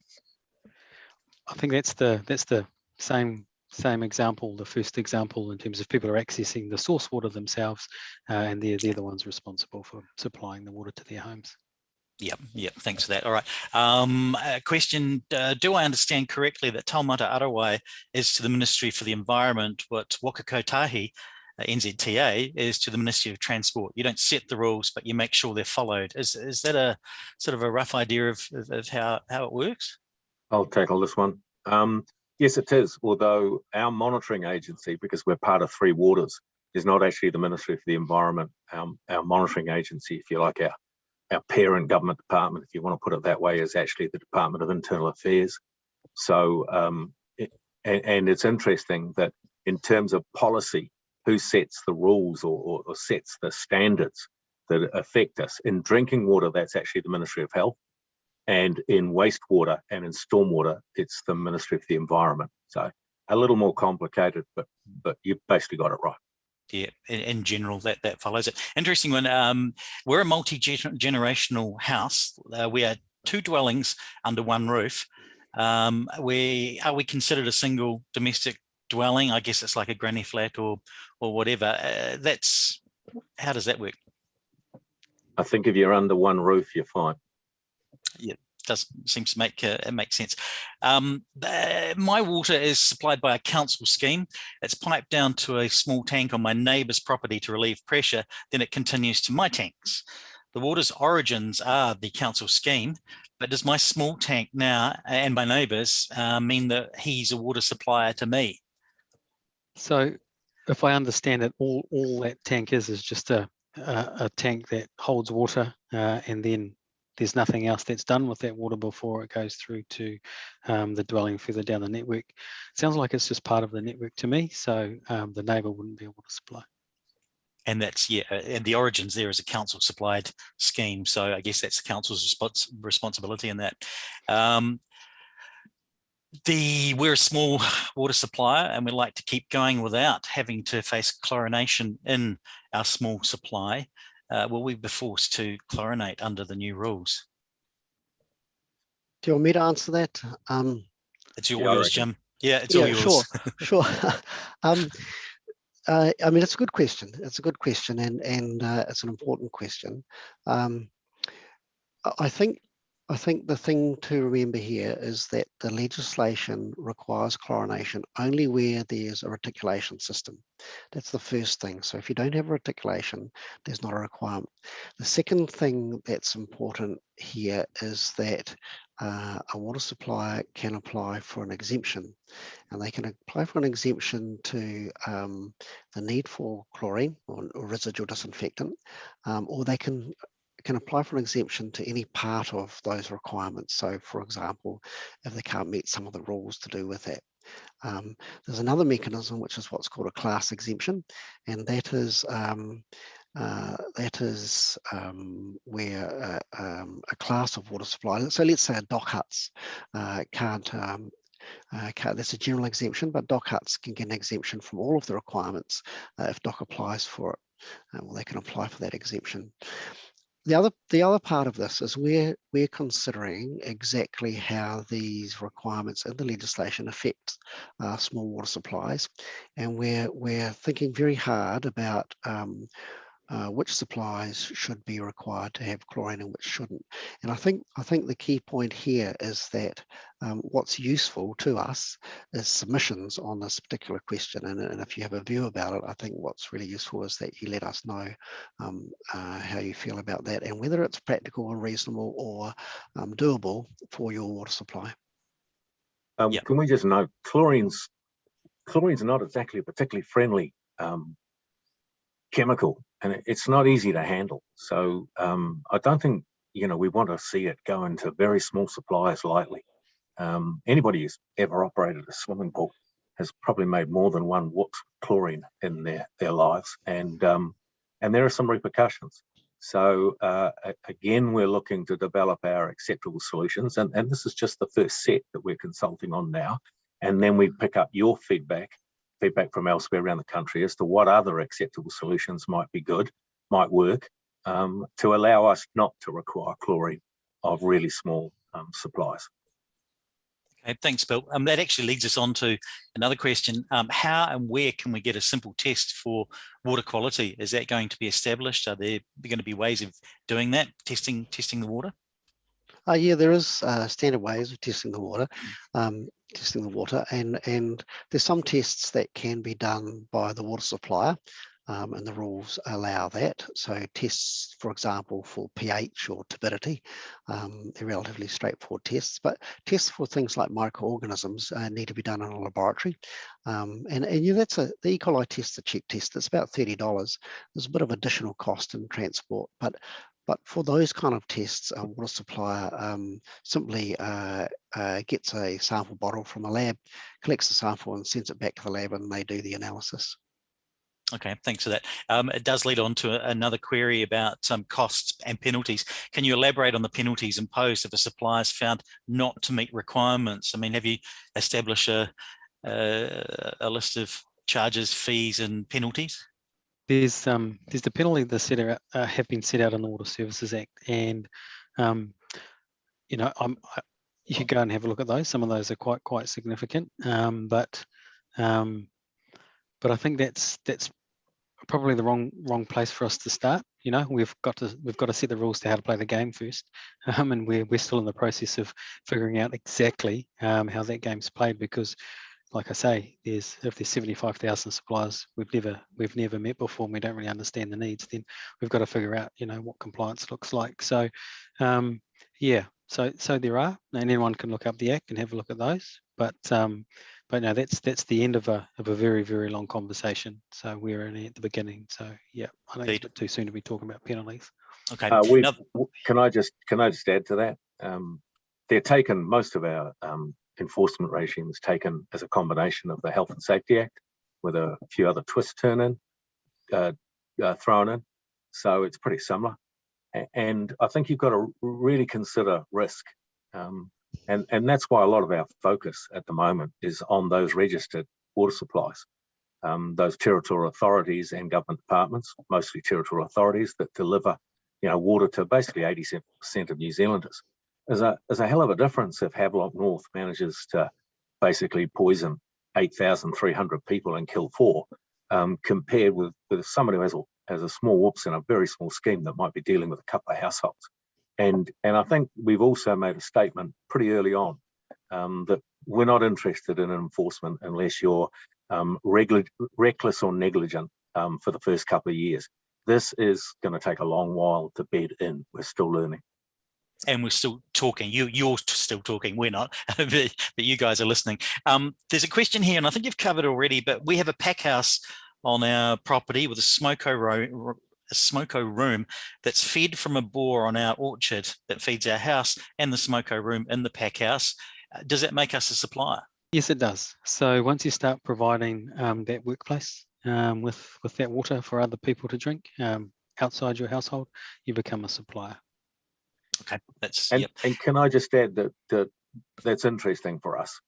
I think that's the that's the same same example, the first example in terms of people are accessing the source water themselves, uh, and they're, they're the ones responsible for supplying the water to their homes. Yep, yep, thanks for that. All right. Um, question, uh, do I understand correctly that Taumata Arowai is to the Ministry for the Environment what Waka Kotahi, uh, NZTA, is to the Ministry of Transport? You don't set the rules, but you make sure they're followed. Is, is that a sort of a rough idea of, of, of how, how it works? I'll tackle this one. Um, Yes, it is. Although our monitoring agency, because we're part of Three Waters, is not actually the Ministry for the Environment. Our, our monitoring agency, if you like, our, our parent government department, if you want to put it that way, is actually the Department of Internal Affairs. So, um, it, and, and, it's interesting that in terms of policy, who sets the rules or, or, or sets the standards that affect us? In drinking water, that's actually the Ministry of Health and in wastewater and in stormwater, it's the Ministry of the Environment. So a little more complicated, but but you've basically got it right. Yeah, in, in general, that that follows it. Interesting one. Um, we're a multi-generational house. Uh, we are two dwellings under one roof. Um, we are we considered a single domestic dwelling? I guess it's like a granny flat or or whatever. Uh, that's how does that work? I think if you're under one roof, you're fine yeah, does seems to make uh, make sense. Um, uh, my water is supplied by a council scheme. It's piped down to a small tank on my neighbour's property to relieve pressure. Then it continues to my tanks. The water's origins are the council scheme, but does my small tank now and my neighbours uh, mean that he's a water supplier to me? So, if I understand it, all all that tank is is just a a, a tank that holds water, uh, and then there's nothing else that's done with that water before it goes through to um, the dwelling further down the network. Sounds like it's just part of the network to me, so um, the neighbour wouldn't be able to supply. and that's yeah, uh, and the origins there is a council supplied scheme. So I guess that's the council's respons responsibility in that. Um, the we're a small water supplier and we like to keep going without having to face chlorination in our small supply. Uh, will we be forced to chlorinate under the new rules? Do you want me to answer that? Um, It's your Yeah, yours. Jim. Yeah, it's yeah, all yours. sure, sure. um, uh, I mean, it's a good question. It's a good question, and and uh, it's an important question. Um, I- I think I think the thing to remember here is that the legislation requires chlorination only where there's a reticulation system. That's the first thing. So if you don't have a reticulation, there's not a requirement. The second thing that's important here is that uh, a water supplier can apply for an exemption and they can apply for an exemption to um, the need for chlorine or, or residual disinfectant, um, or they can can apply for an exemption to any part of those requirements. So for example, if they can't meet some of the rules to do with that. Um, there's another mechanism which is what's called a class exemption, and that is um, uh, that is um, where uh, um, a class of water supply, so let's say a DOC huts uh, can't um, uh, ca- that's a general exemption, but DOC huts can get an exemption from all of the requirements uh, if DOC applies for it. Well, they can apply for that exemption. The other, the other part of this is we're, we're considering exactly how these requirements in the legislation affect uh, small water supplies. And we're, we're thinking very hard about um, uh, which supplies should be required to have chlorine and which shouldn't. And I think I think the key point here is that um, what's useful to us is submissions on this particular question. And, and if you have a view about it, I think what's really useful is that you let us know um, uh, how you feel about that and whether it's practical and reasonable or um, doable for your water supply. Um, Yeah. Can we just note chlorine's chlorine's not exactly a particularly friendly um, chemical, and it's not easy to handle. So um, I don't think you know we want to see it go into very small suppliers lightly. Um, anybody who's ever operated a swimming pool has probably made more than one whoops chlorine in their their lives, and um, and there are some repercussions. So uh, again, we're looking to develop our acceptable solutions, and, and this is just the first set that we're consulting on now. And then we pick up your feedback, feedback from elsewhere around the country as to what other acceptable solutions might be good, might work, um, to allow us not to require chlorine of really small um, supplies. Okay, thanks, Bill. Um, that actually leads us on to another question. Um, how and where can we get a simple test for water quality? Is that going to be established? Are there going to be ways of doing that, testing testing the water? Uh, yeah, there is uh, standard ways of testing the water, um, testing the water, and and there's some tests that can be done by the water supplier, um, and the rules allow that. So tests, for example, for pH or turbidity, um, they're relatively straightforward tests. But tests for things like microorganisms uh, need to be done in a laboratory, um, and and yeah, that's a the E. coli test, the cheap test. It's about thirty dollars. There's a bit of additional cost in transport, but but for those kind of tests, a water supplier um, simply uh, uh, gets a sample bottle from a lab, collects the sample and sends it back to the lab and they do the analysis. Okay, thanks for that. Um, it does lead on to another query about um, costs and penalties. Can you elaborate on the penalties imposed if a supplier is found not to meet requirements? I mean, have you established a, a, a list of charges, fees and penalties? There's um there's the penalty that set out uh, have been set out in the Water Services Act, and um, you know I'm I, you go and have a look at those. Some of those are quite quite significant, um, but um, but I think that's that's probably the wrong wrong place for us to start. You know, we've got to we've got to set the rules to how to play the game first, um, and we're we're still in the process of figuring out exactly um, how that game's played because like I say, there's if there's 75,000 suppliers we've never we've never met before and we don't really understand the needs, then we've got to figure out, you know, what compliance looks like. So um, yeah, so so there are, and anyone can look up the act and have a look at those. But um, but no, that's that's the end of a of a very very long conversation. So we're only at the beginning. So yeah, I think it's a Indeed. bit too soon to be talking about penalties. Okay, Uh, we another- can I just can I just add to that? Um, they're taken most of our um, enforcement regime regimes taken as a combination of the Health and Safety Act with a few other twists turn in. Uh, uh, thrown in. So it's pretty similar. And I think you've got to really consider risk. Um, and, and that's why a lot of our focus at the moment is on those registered water supplies. Um, those territorial authorities and government departments, mostly territorial authorities that deliver, you know, water to basically 80% of New Zealanders. There's a, there's a hell of a difference if Havelock North manages to basically poison 8,300 people and kill four, um, compared with, with somebody who has a, has a small whoops in a very small scheme that might be dealing with a couple of households. And, and I think we've also made a statement pretty early on um, that we're not interested in enforcement unless you're um, reckless or negligent um, for the first couple of years. This is going to take a long while to bed in. We're still learning. And we're still talking. You, you're still talking. We're not, but, you guys are listening. Um, there's a question here, and I think you've covered already. But we have a pack house on our property with a smoko room, a smoko room that's fed from a bore on our orchard that feeds our house, and the smoko room in the pack house. Uh, Does that make us a supplier? Yes, it does. So once you start providing um, that workplace um, with with that water for other people to drink um, outside your household, you become a supplier. Okay, that's And, yep. and can I just add that, that that's interesting for us.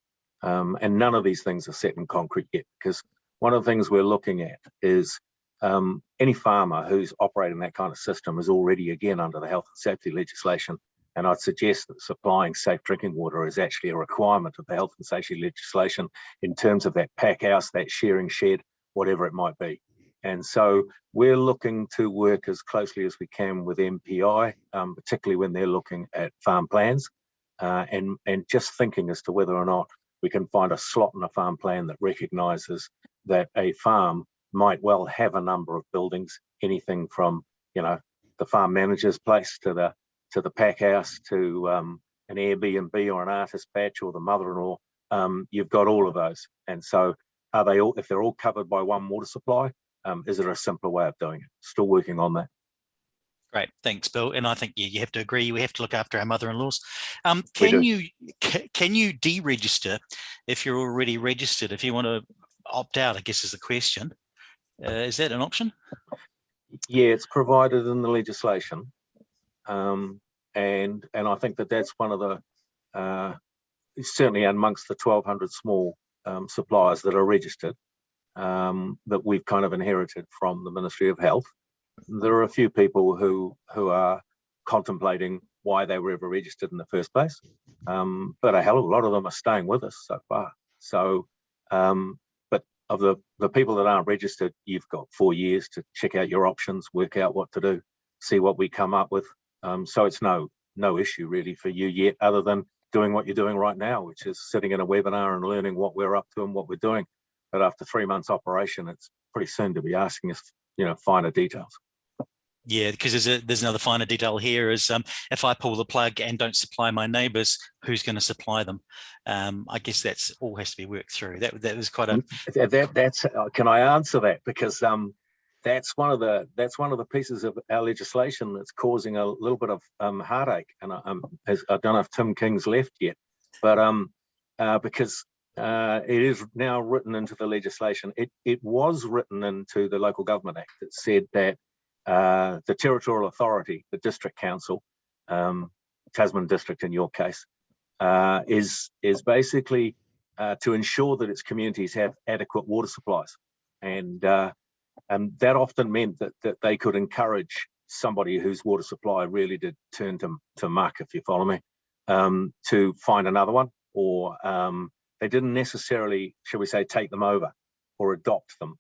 Um, and none of these things are set in concrete yet, because one of the things we're looking at is um, any farmer who's operating that kind of system is already again under the health and safety legislation. And I'd suggest that supplying safe drinking water is actually a requirement of the health and safety legislation in terms of that pack house, that sharing shed, whatever it might be. And so we're looking to work as closely as we can with MPI, um, particularly when they're looking at farm plans uh, and, and just thinking as to whether or not we can find a slot in a farm plan that recognises that a farm might well have a number of buildings, anything from, you know, the farm manager's place to the to the pack house to um, an Airbnb or an artist patch or the mother-in-law. Um, you've got all of those. And so are they all, if they're all covered by one water supply, um, is there a simpler way of doing it? Still working on that. Great, thanks, Bill. And I think you, you have to agree. We have to look after our mother-in-laws. Um, can you can you deregister if you're already registered? If you want to opt out, I guess is the question. Uh, is that an option? Yeah, it's provided in the legislation. Um, and, and I think that that's one of the, uh, certainly amongst the twelve hundred small, um, suppliers that are registered, um, that we've kind of inherited from the Ministry of Health. There are a few people who, who are contemplating why they were ever registered in the first place. Um, but a hell of a lot of them are staying with us so far. So, um, but of the, the people that aren't registered, you've got four years to check out your options, work out what to do, see what we come up with. Um, so it's no, no issue really for you yet, other than doing what you're doing right now, which is sitting in a webinar and learning what we're up to and what we're doing. But after three months operation, it's pretty soon to be asking us, you know, finer details. Yeah, because there's a there's another finer detail here is um, if I pull the plug and don't supply my neighbours, who's going to supply them? Um, I guess that's all has to be worked through. That that was quite a That, that that's uh, can I answer that because um that's one of the that's one of the pieces of our legislation that's causing a little bit of um heartache and I- um as, I don't know if Tim King's left yet but um uh because uh it is now written into the legislation it it was written into the local government act that said that uh the territorial authority the district council um Tasman district in your case uh is is basically uh, to ensure that its communities have adequate water supplies. And, uh, and that often meant that, that they could encourage somebody whose water supply really did turn to, to muck, if you follow me, um, to find another one, or um, they didn't necessarily, shall we say, take them over or adopt them.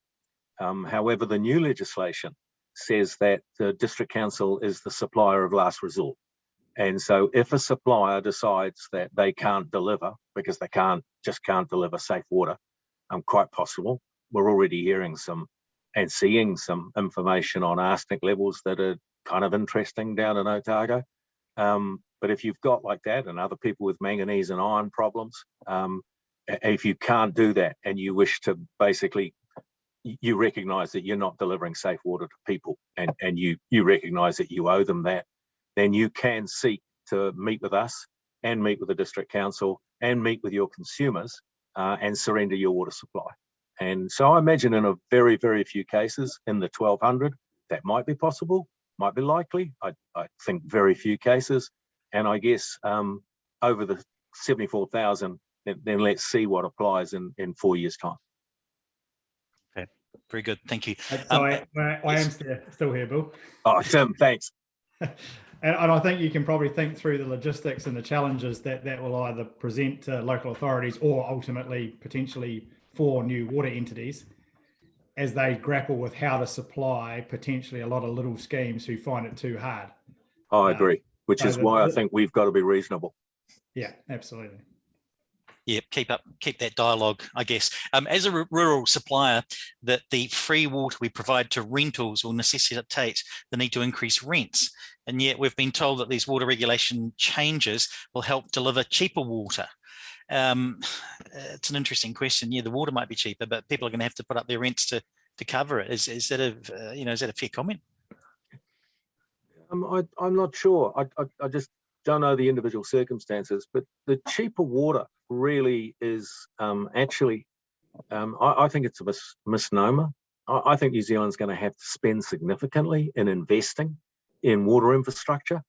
Um, however, the new legislation says that the district council is the supplier of last resort. And so if a supplier decides that they can't deliver because they can't just can't deliver safe water, um, quite possible. We're already hearing some and seeing some information on arsenic levels that are kind of interesting down in Otago. Um, but if you've got like that and other people with manganese and iron problems, um, if you can't do that and you wish to basically you recognize that you're not delivering safe water to people and, and you you recognize that you owe them that, then you can seek to meet with us and meet with the district council and meet with your consumers uh, and surrender your water supply. And so I imagine in a very, very few cases in the 1200, that might be possible, might be likely. I, I think very few cases. And I guess um, over the 74,000, then, then let's see what applies in, in four years time. Okay, very good. Thank you. Uh, Um, I, I, I am still, still here, Bill. Oh, Tim, thanks. And, and I think you can probably think through the logistics and the challenges that that will either present to local authorities or ultimately potentially for new water entities as they grapple with how to supply potentially a lot of little schemes who find it too hard. I agree, which So is the- why I think we've got to be reasonable. Yeah, absolutely. Yeah, keep up, keep that dialogue, I guess. Um, as a rural supplier, that the free water we provide to rentals will necessitate the need to increase rents. And yet we've been told that these water regulation changes will help deliver cheaper water. Um, it's an interesting question. Yeah, the water might be cheaper, but people are going to have to put up their rents to to cover it. Is is that a uh, you know is that a fair comment? Um, I, I'm not sure. I, I, I just don't know the individual circumstances, but the cheaper water really is um, actually, um, I, I think it's a mis- misnomer. I, I think New Zealand's going to have to spend significantly in investing in water infrastructure.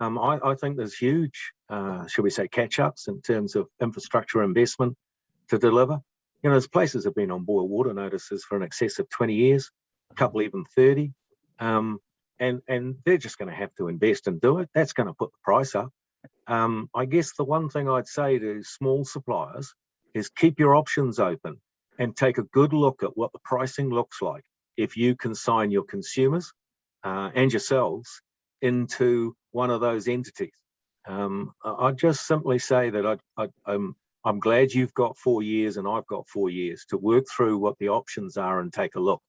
Um, I, I think there's huge, uh, we say, catch-ups in terms of infrastructure investment to deliver. You know, there's places have been on boil water notices for an excess of 20 years, a couple even 30. Um, and and they're just going to have to invest and do it. That's going to put the price up. Um, I guess the one thing I'd say to small suppliers is keep your options open and take a good look at what the pricing looks like if you consign your consumers uh, and yourselves into one of those entities. Um, I'd just simply say that I, I, I'm I'm glad you've got four years and I've got four years to work through what the options are and take a look,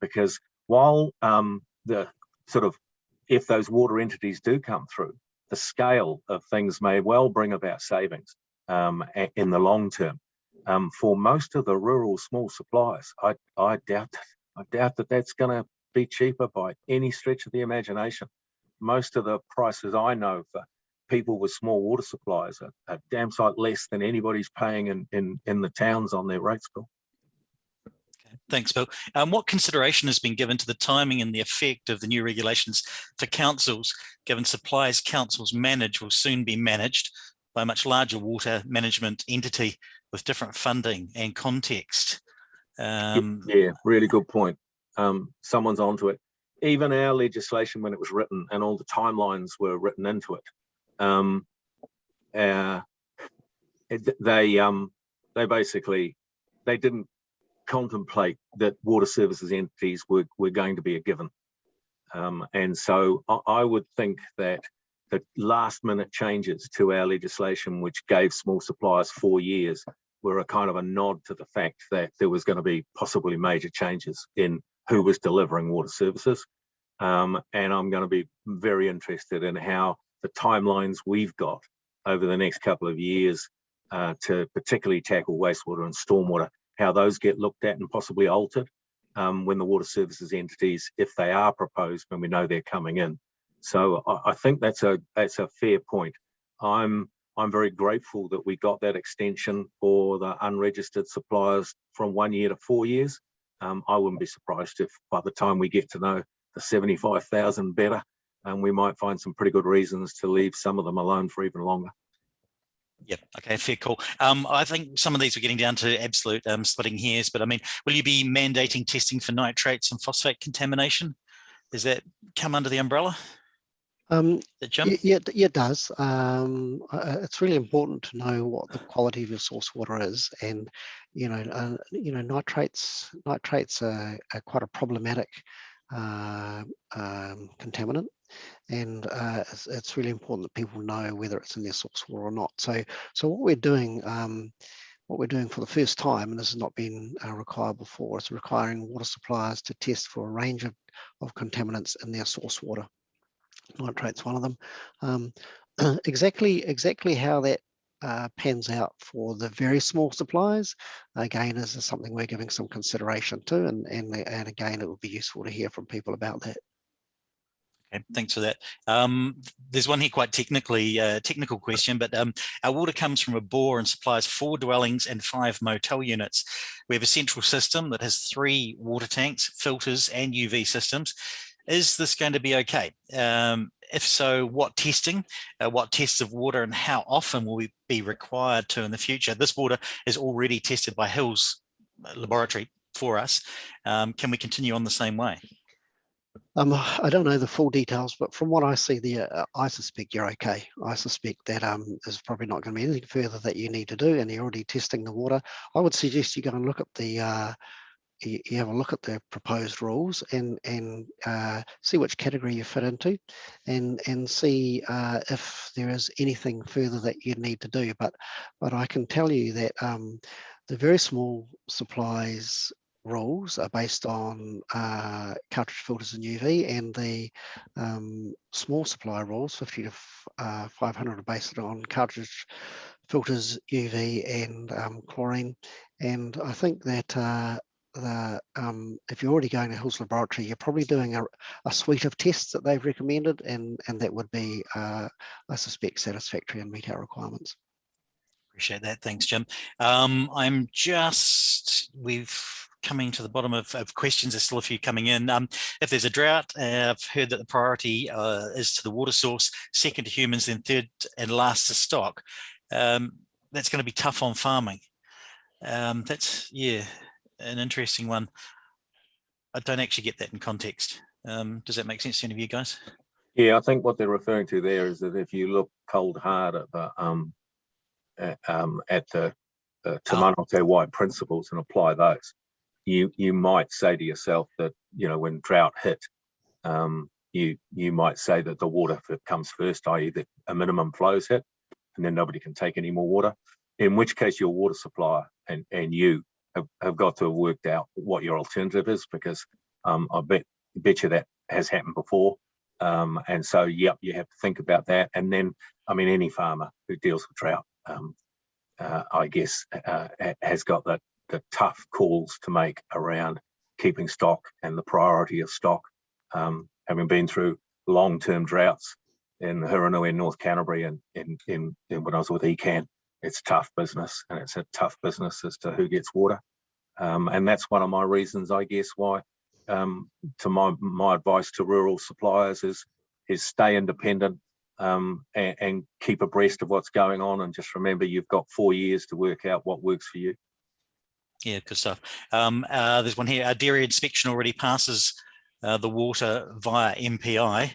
because while um, the sort of if those water entities do come through, the scale of things may well bring about savings um, in the long term. Um, for most of the rural small suppliers, I, I doubt I doubt that that's going to be cheaper by any stretch of the imagination. Most of the prices I know for people with small water supplies are, are damn sight less than anybody's paying in, in, in the towns on their rates bill. Thanks, Bill. Um, what consideration has been given to the timing and the effect of the new regulations for councils, given supplies councils manage will soon be managed by a much larger water management entity with different funding and context? Um, Yeah, really good point. Um, someone's onto it. Even our legislation, when it was written, and all the timelines were written into it, um, uh, they um, they basically they didn't contemplate that water services entities were were going to be a given, um, and so I, I would think that the last minute changes to our legislation, which gave small suppliers four years, were a kind of a nod to the fact that there was going to be possibly major changes in who was delivering water services. Um, and I'm going to be very interested in how the timelines we've got over the next couple of years uh, to particularly tackle wastewater and stormwater, how those get looked at and possibly altered um, when the water services entities, if they are proposed, when we know they're coming in. So I, I think that's a that's a fair point. I'm I'm very grateful that we got that extension for the unregistered suppliers from one year to four years. Um, I wouldn't be surprised if by the time we get to know the 75,000 better, and we might find some pretty good reasons to leave some of them alone for even longer. Yep. Okay. Fair call. Um, I think some of these are getting down to absolute um, splitting hairs, but I mean, will you be mandating testing for nitrates and phosphate contamination? Does that come under the umbrella? Um, That Jim? y- yeah, it- yeah, it does. Um, uh, it's really important to know what the quality of your source water is, and you know, uh, you know, nitrates nitrates are, are quite a problematic uh, um, contaminant, and uh, it's, it's really important that people know whether it's in their source water or not. So, so what we're doing. Um, what we're doing for the first time, and this has not been uh, required before, is requiring water suppliers to test for a range of, of contaminants in their source water nitrate's one of them. Um, exactly, exactly how that uh, pans out for the very small suppliers, again, is something we're giving some consideration to, and and and again, it would be useful to hear from people about that. Okay, thanks for that. Um, there's one here quite technically, uh, technical question, but um, our water comes from a bore and supplies four dwellings and five motel units. We have a central system that has three water tanks, filters and UV systems. is this going to be okay? Um, if so, what testing, uh, what tests of water and how often will we be required to in the future? This water is already tested by Hills Laboratory for us. Um, can we continue on the same way? Um, I don't know the full details, but from what I see there, uh, I suspect you're okay. I suspect that um, there's probably not going to be anything further that you need to do, and you're already testing the water. I would suggest you go and look at the, uh, you, have a look at the proposed rules and and uh, see which category you fit into, and and see uh, if there is anything further that you need to do. But but I can tell you that um, the very small supplies rules are based on uh, cartridge filters and UV and the um, small supply rules 50 to uh, 500 are based on cartridge filters UV and um, chlorine and I think that uh, the um, if you're already going to Hills Laboratory you're probably doing a, a suite of tests that they've recommended and and that would be uh, I suspect satisfactory and meet our requirements. Appreciate that. Thanks, Jim. Um, I'm just, we've coming to the bottom of, of, questions. There's still a few coming in. Um, if there's a drought, uh, I've heard that the priority uh, is to the water source, second to humans, then third and last to stock. Um, that's going to be tough on farming. Um, that's, yeah, an interesting one. I don't actually get that in context. Um, does that make sense to any of you guys? Yeah, I think what they're referring to there is that if you look cold hard at the um, at, um, at the, Te Mana o te Wai principles and apply those, you you might say to yourself that you know when drought hit, um, you you might say that the water comes first, i.e. that a minimum flows hit, and then nobody can take any more water. In which case, your water supplier and and you have, have got to have worked out what your alternative is because um, I bet bet you that has happened before. Um, and so, yep, you have to think about that. And then, I mean, any farmer who deals with drought, um, uh, I guess, uh, has got that the tough calls to make around keeping stock and the priority of stock. Um, having been through long-term droughts in Hurunui in North Canterbury and in, in, in, when I was with ECan, it's tough business and it's a tough business as to who gets water. Um, and that's one of my reasons, I guess, why um, to my, my advice to rural suppliers is, is stay independent um, and, and keep abreast of what's going on. And just remember, you've got four years to work out what works for you. Yeah, good stuff. Um, uh, there's one here. Our dairy inspection already passes uh, the water via MPI.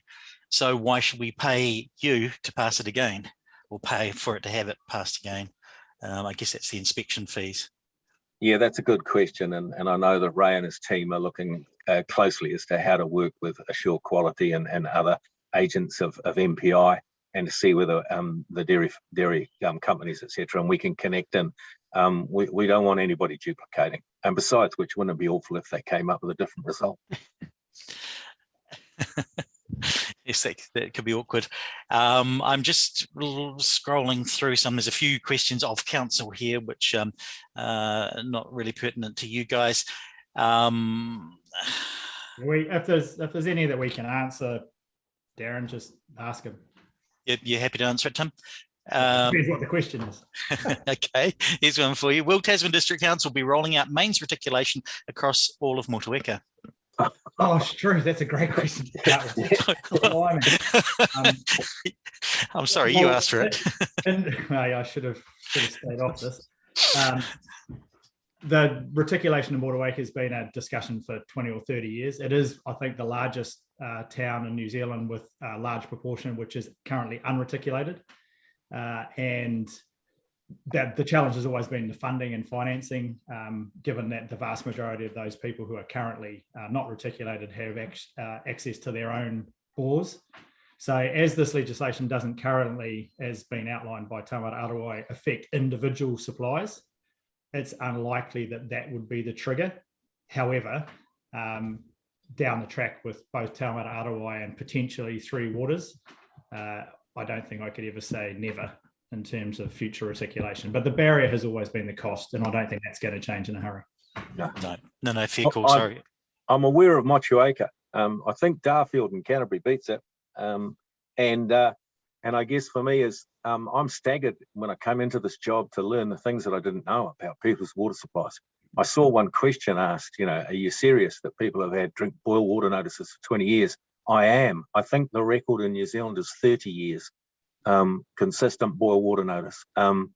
So why should we pay you to pass it again or pay for it to have it passed again? Um, I guess that's the inspection fees. Yeah, that's a good question. And, and I know that Ray and his team are looking uh, closely as to how to work with AsureQuality and, and other agents of, of MPI and to see whether um, the dairy dairy um, companies, etc., and we can connect in um, we, we don't want anybody duplicating. And besides which, wouldn't it be awful if they came up with a different result? yes, that, that, could be awkward. Um, I'm just scrolling through some. There's a few questions of council here, which um, uh, not really pertinent to you guys. Um, we, if there's if there's any that we can answer, Darren, just ask him. You're, you're happy to answer it, Tim? Um, Depends what the question is. okay, here's one for you. Will Tasman District Council be rolling out mains reticulation across all of Motueka? Oh, it's true. That's a great question. um, I'm sorry, well, you asked for it. and, I should have, should have stayed off this. Um, the reticulation in Motueka has been a discussion for 20 or 30 years. It is, I think, the largest uh, town in New Zealand with a large proportion which is currently unreticulated. Uh, and that the challenge has always been the funding and financing, um, given that the vast majority of those people who are currently uh, not reticulated have uh, access to their own bores. So as this legislation doesn't currently, as been outlined by Taumata Arowai, affect individual supplies, it's unlikely that that would be the trigger. However, um, down the track with both Taumata Arowai and potentially Three Waters, uh, I don't think I could ever say never in terms of future reticulation. But the barrier has always been the cost, and I don't think that's going to change in a hurry. No, no, no, no fair call. Sorry. I'm aware of Motueka. Um, I think Darfield and Canterbury beats it. Um, and uh, and I guess for me is um, I'm staggered when I come into this job to learn the things that I didn't know about people's water supplies. I saw one question asked, you know, are you serious that people have had drink boil water notices for 20 years? I am. I think the record in New Zealand is 30 years, um, consistent boil water notice. Um,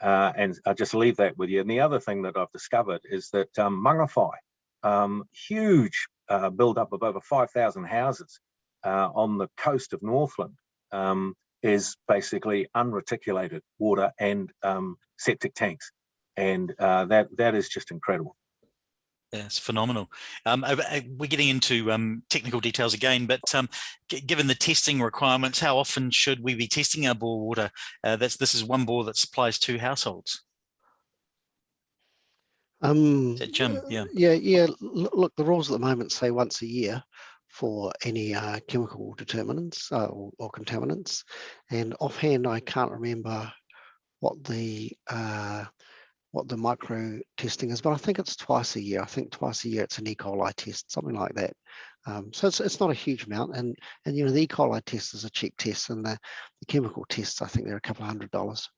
uh, and I'll just leave that with you. And the other thing that I've discovered is that um, Mangawhai, um, huge uh, build-up of over 5,000 houses uh, on the coast of Northland, um, is basically unreticulated water and um, septic tanks. And uh, that that is just incredible. Yeah, it's phenomenal. Um, uh, uh, we're getting into um, technical details again, but um, given the testing requirements, how often should we be testing our bore water? Uh, that's this is one bore that supplies two households. Um, Jim? Yeah. Yeah, yeah. Look, the rules at the moment say once a year for any uh, chemical determinants uh, or, or contaminants. And offhand, I can't remember what the uh, what the micro testing is, but I think it's twice a year. I think twice a year it's an E. coli test, something like that. Um, so it's, it's not a huge amount, and and you know the E. coli test is a cheap test, and the, the chemical tests I think they're a couple of hundred dollars.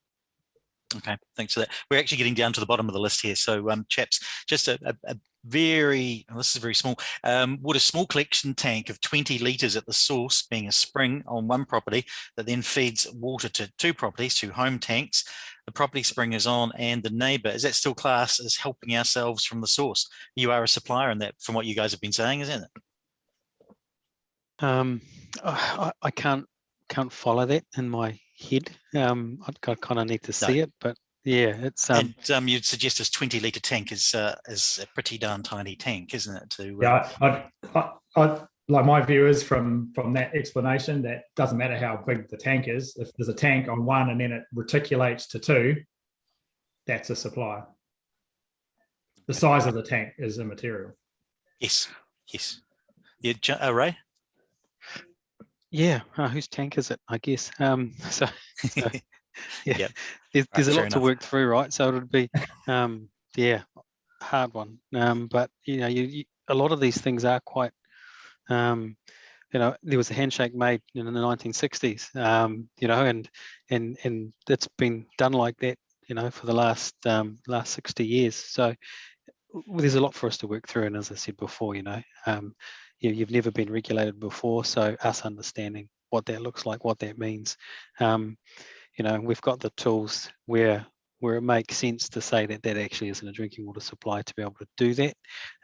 Okay, thanks for that. We're actually getting down to the bottom of the list here. So um, chaps, just a, a, a very, oh, this is very small, um, would a small collection tank of 20 litres at the source being a spring on one property that then feeds water to two properties, two home tanks, the property spring is on and the neighbour, is that still class as helping ourselves from the source? You are a supplier in that from what you guys have been saying, isn't it? Um, I, I can't can't follow that in my head. Um, I, kind of need to see No. it, but yeah, it's um, and um, you'd suggest this 20 litre tank is uh, is a pretty darn tiny tank, isn't it? To, uh, Yeah, I, I, I, like my view is from from that explanation that doesn't matter how big the tank is. If there's a tank on one and then it reticulates to two, that's a supply. The size of the tank is immaterial. Yes, yes. Yeah, Jo- uh, Ray? yeah. Uh, whose tank is it? I guess. Um, so, so yeah, Yep. there's, there's a fair lot to work through, right? So it would be, um, yeah, hard one. Um, but you know, you, you a lot of these things are quite, um, you know, there was a handshake made in the 1960s, um, you know, and and and it's been done like that, you know, for the last um, last 60 years. So w- there's a lot for us to work through, and as I said before, you know, um, you, you've never been regulated before, so us understanding what that looks like, what that means, um, you know, we've got the tools where where it makes sense to say that that actually isn't a drinking water supply to be able to do that,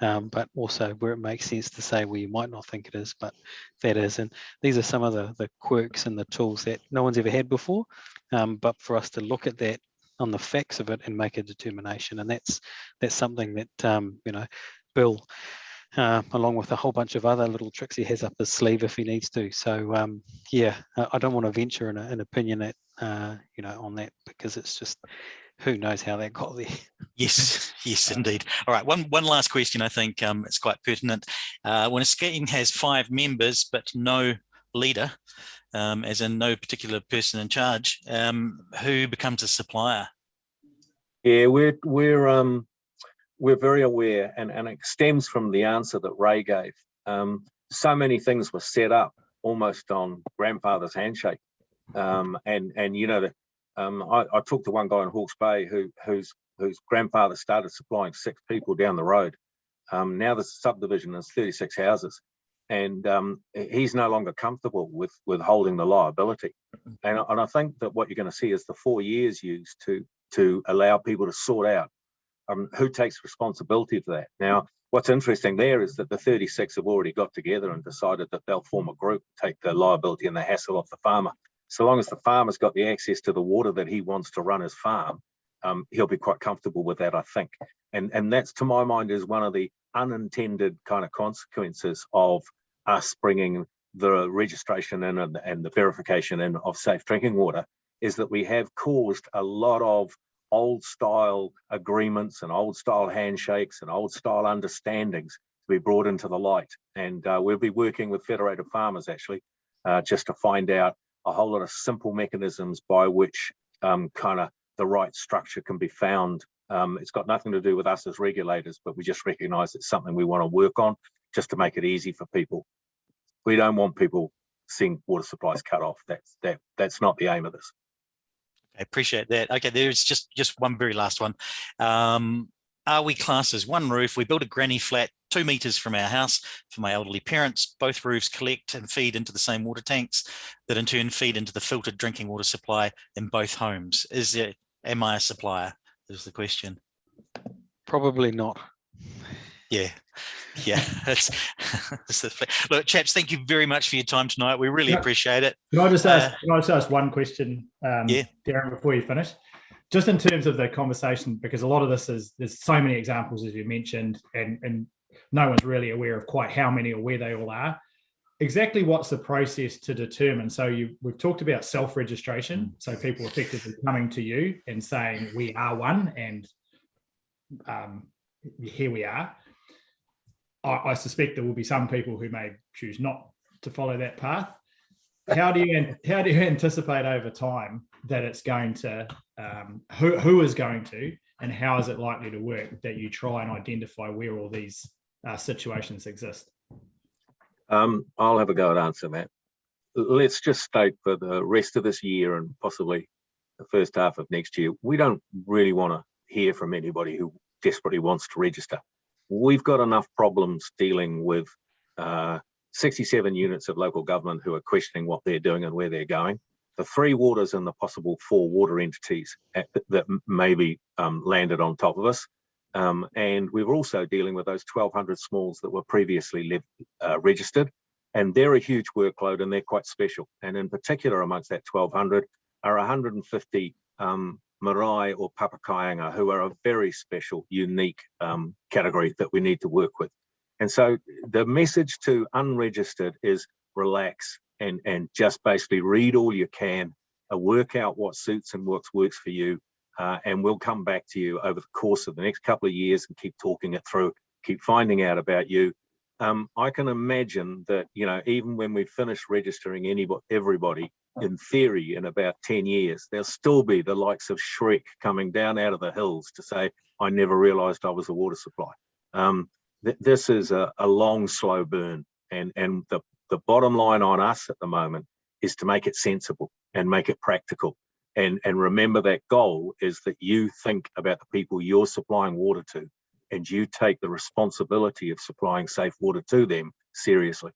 um, but also where it makes sense to say where you might not think it is, but that is. And these are some of the the quirks and the tools that no one's ever had before, um, but for us to look at that on the facts of it and make a determination, and that's that's something that um, you know, Bill. Uh, along with a whole bunch of other little tricks he has up his sleeve if he needs to. So um, yeah, I, I don't want to venture an, an opinion that uh, you know on that because it's just who knows how that got there. Yes, yes, indeed. All right, one one last question. I think um, it's quite pertinent. Uh, when a scheme has five members but no leader, um, as in no particular person in charge, um, who becomes a supplier? Yeah, we're we're um we're very aware, and and it stems from the answer that Ray gave. Um, so many things were set up almost on grandfather's handshake, um, and and you know the, um, I, I talked to one guy in Hawke's Bay who whose whose grandfather started supplying six people down the road. Um, now the subdivision is 36 houses, and um, he's no longer comfortable with with holding the liability. And, and I think that what you're going to see is the four years used to to allow people to sort out um, who takes responsibility for that. Now, what's interesting there is that the 36 have already got together and decided that they'll form a group, take the liability and the hassle off the farmer. So long as the farmer's got the access to the water that he wants to run his farm, um, he'll be quite comfortable with that, I think. And and that's to my mind is one of the unintended kind of consequences of us bringing the registration and, and the verification in of safe drinking water is that we have caused a lot of old style agreements and old style handshakes and old style understandings to be brought into the light. And uh, we'll be working with Federated Farmers actually uh, just to find out a whole lot of simple mechanisms by which um, kind of the right structure can be found. Um, it's got nothing to do with us as regulators, but we just recognize it's something we want to work on just to make it easy for people. We don't want people seeing water supplies cut off. That's that that's not the aim of this. I appreciate that. Okay, there's just just one very last one. Um, are we classes? one roof? We built a granny flat two meters from our house for my elderly parents. Both roofs collect and feed into the same water tanks that in turn feed into the filtered drinking water supply in both homes. Is there, am I a supplier? Is the question. Probably not. Yeah, yeah. That's, that's the, look, chaps. Thank you very much for your time tonight. We really Yeah. appreciate it. Can I just ask, Uh, can I just ask one question, um, Yeah. Darren, before you finish? Just in terms of the conversation, because a lot of this is, there's so many examples, as you mentioned, and, and no one's really aware of quite how many or where they all are. Exactly what's the process to determine? So you, we've talked about self-registration. So people effectively coming to you and saying, we are one and um, here we are. I, I suspect there will be some people who may choose not to follow that path. How do you how do you anticipate over time that it's going to um, who who is going to and how is it likely to work that you try and identify where all these uh, situations exist? Um, I'll have a go at answering that. Let's just state for the rest of this year and possibly the first half of next year, we don't really want to hear from anybody who desperately wants to register. We've got enough problems dealing with uh, 67 units of local government who are questioning what they're doing and where they're going. The three waters and the possible four water entities at- that m- maybe um, landed on top of us. Um, and we're also dealing with those 1,200 smalls that were previously uh, registered, and they're a huge workload and they're quite special. And in particular, amongst that 1,200 are 150 um, marae or papakāinga, who are a very special, unique um, category that we need to work with. And so the message to unregistered is relax and, and just basically read all you can, uh, work out what suits and what works for you, uh, and we'll come back to you over the course of the next couple of years and keep talking it through, keep finding out about you. Um, I can imagine that, you know, even when we finish registering anybody, everybody, in theory, in about 10 years, there'll still be the likes of Shrek coming down out of the hills to say, I never realized I was a water supply. Um, th- this is a, a long, slow burn. And, and the, the bottom line on us at the moment is to make it sensible and make it practical and and remember that goal is that you think about the people you're supplying water to and you take the responsibility of supplying safe water to them seriously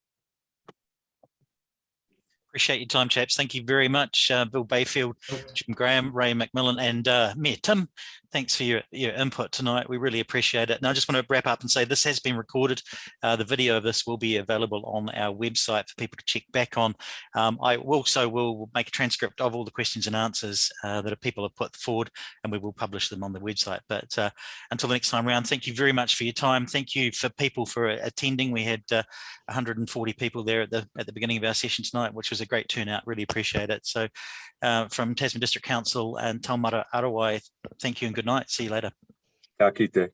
Appreciate your time, chaps. Thank you very much, uh, Bill Bayfield, Jim Graham, Ray McMillan, and uh, Mayor Tim. Thanks for your, your input tonight. We really appreciate it. And I just want to wrap up and say this has been recorded. Uh, the video of this will be available on our website for people to check back on. Um, I also will make a transcript of all the questions and answers uh, that people have put forward, and we will publish them on the website. But uh, until the next time round, thank you very much for your time. Thank you for people for attending. We had uh, 140 people there at the at the beginning of our session tonight, which was a great turnout. Really appreciate it. So uh, from Tasman District Council and Taumata Arowai, thank you and good night. See you later. Ka kite.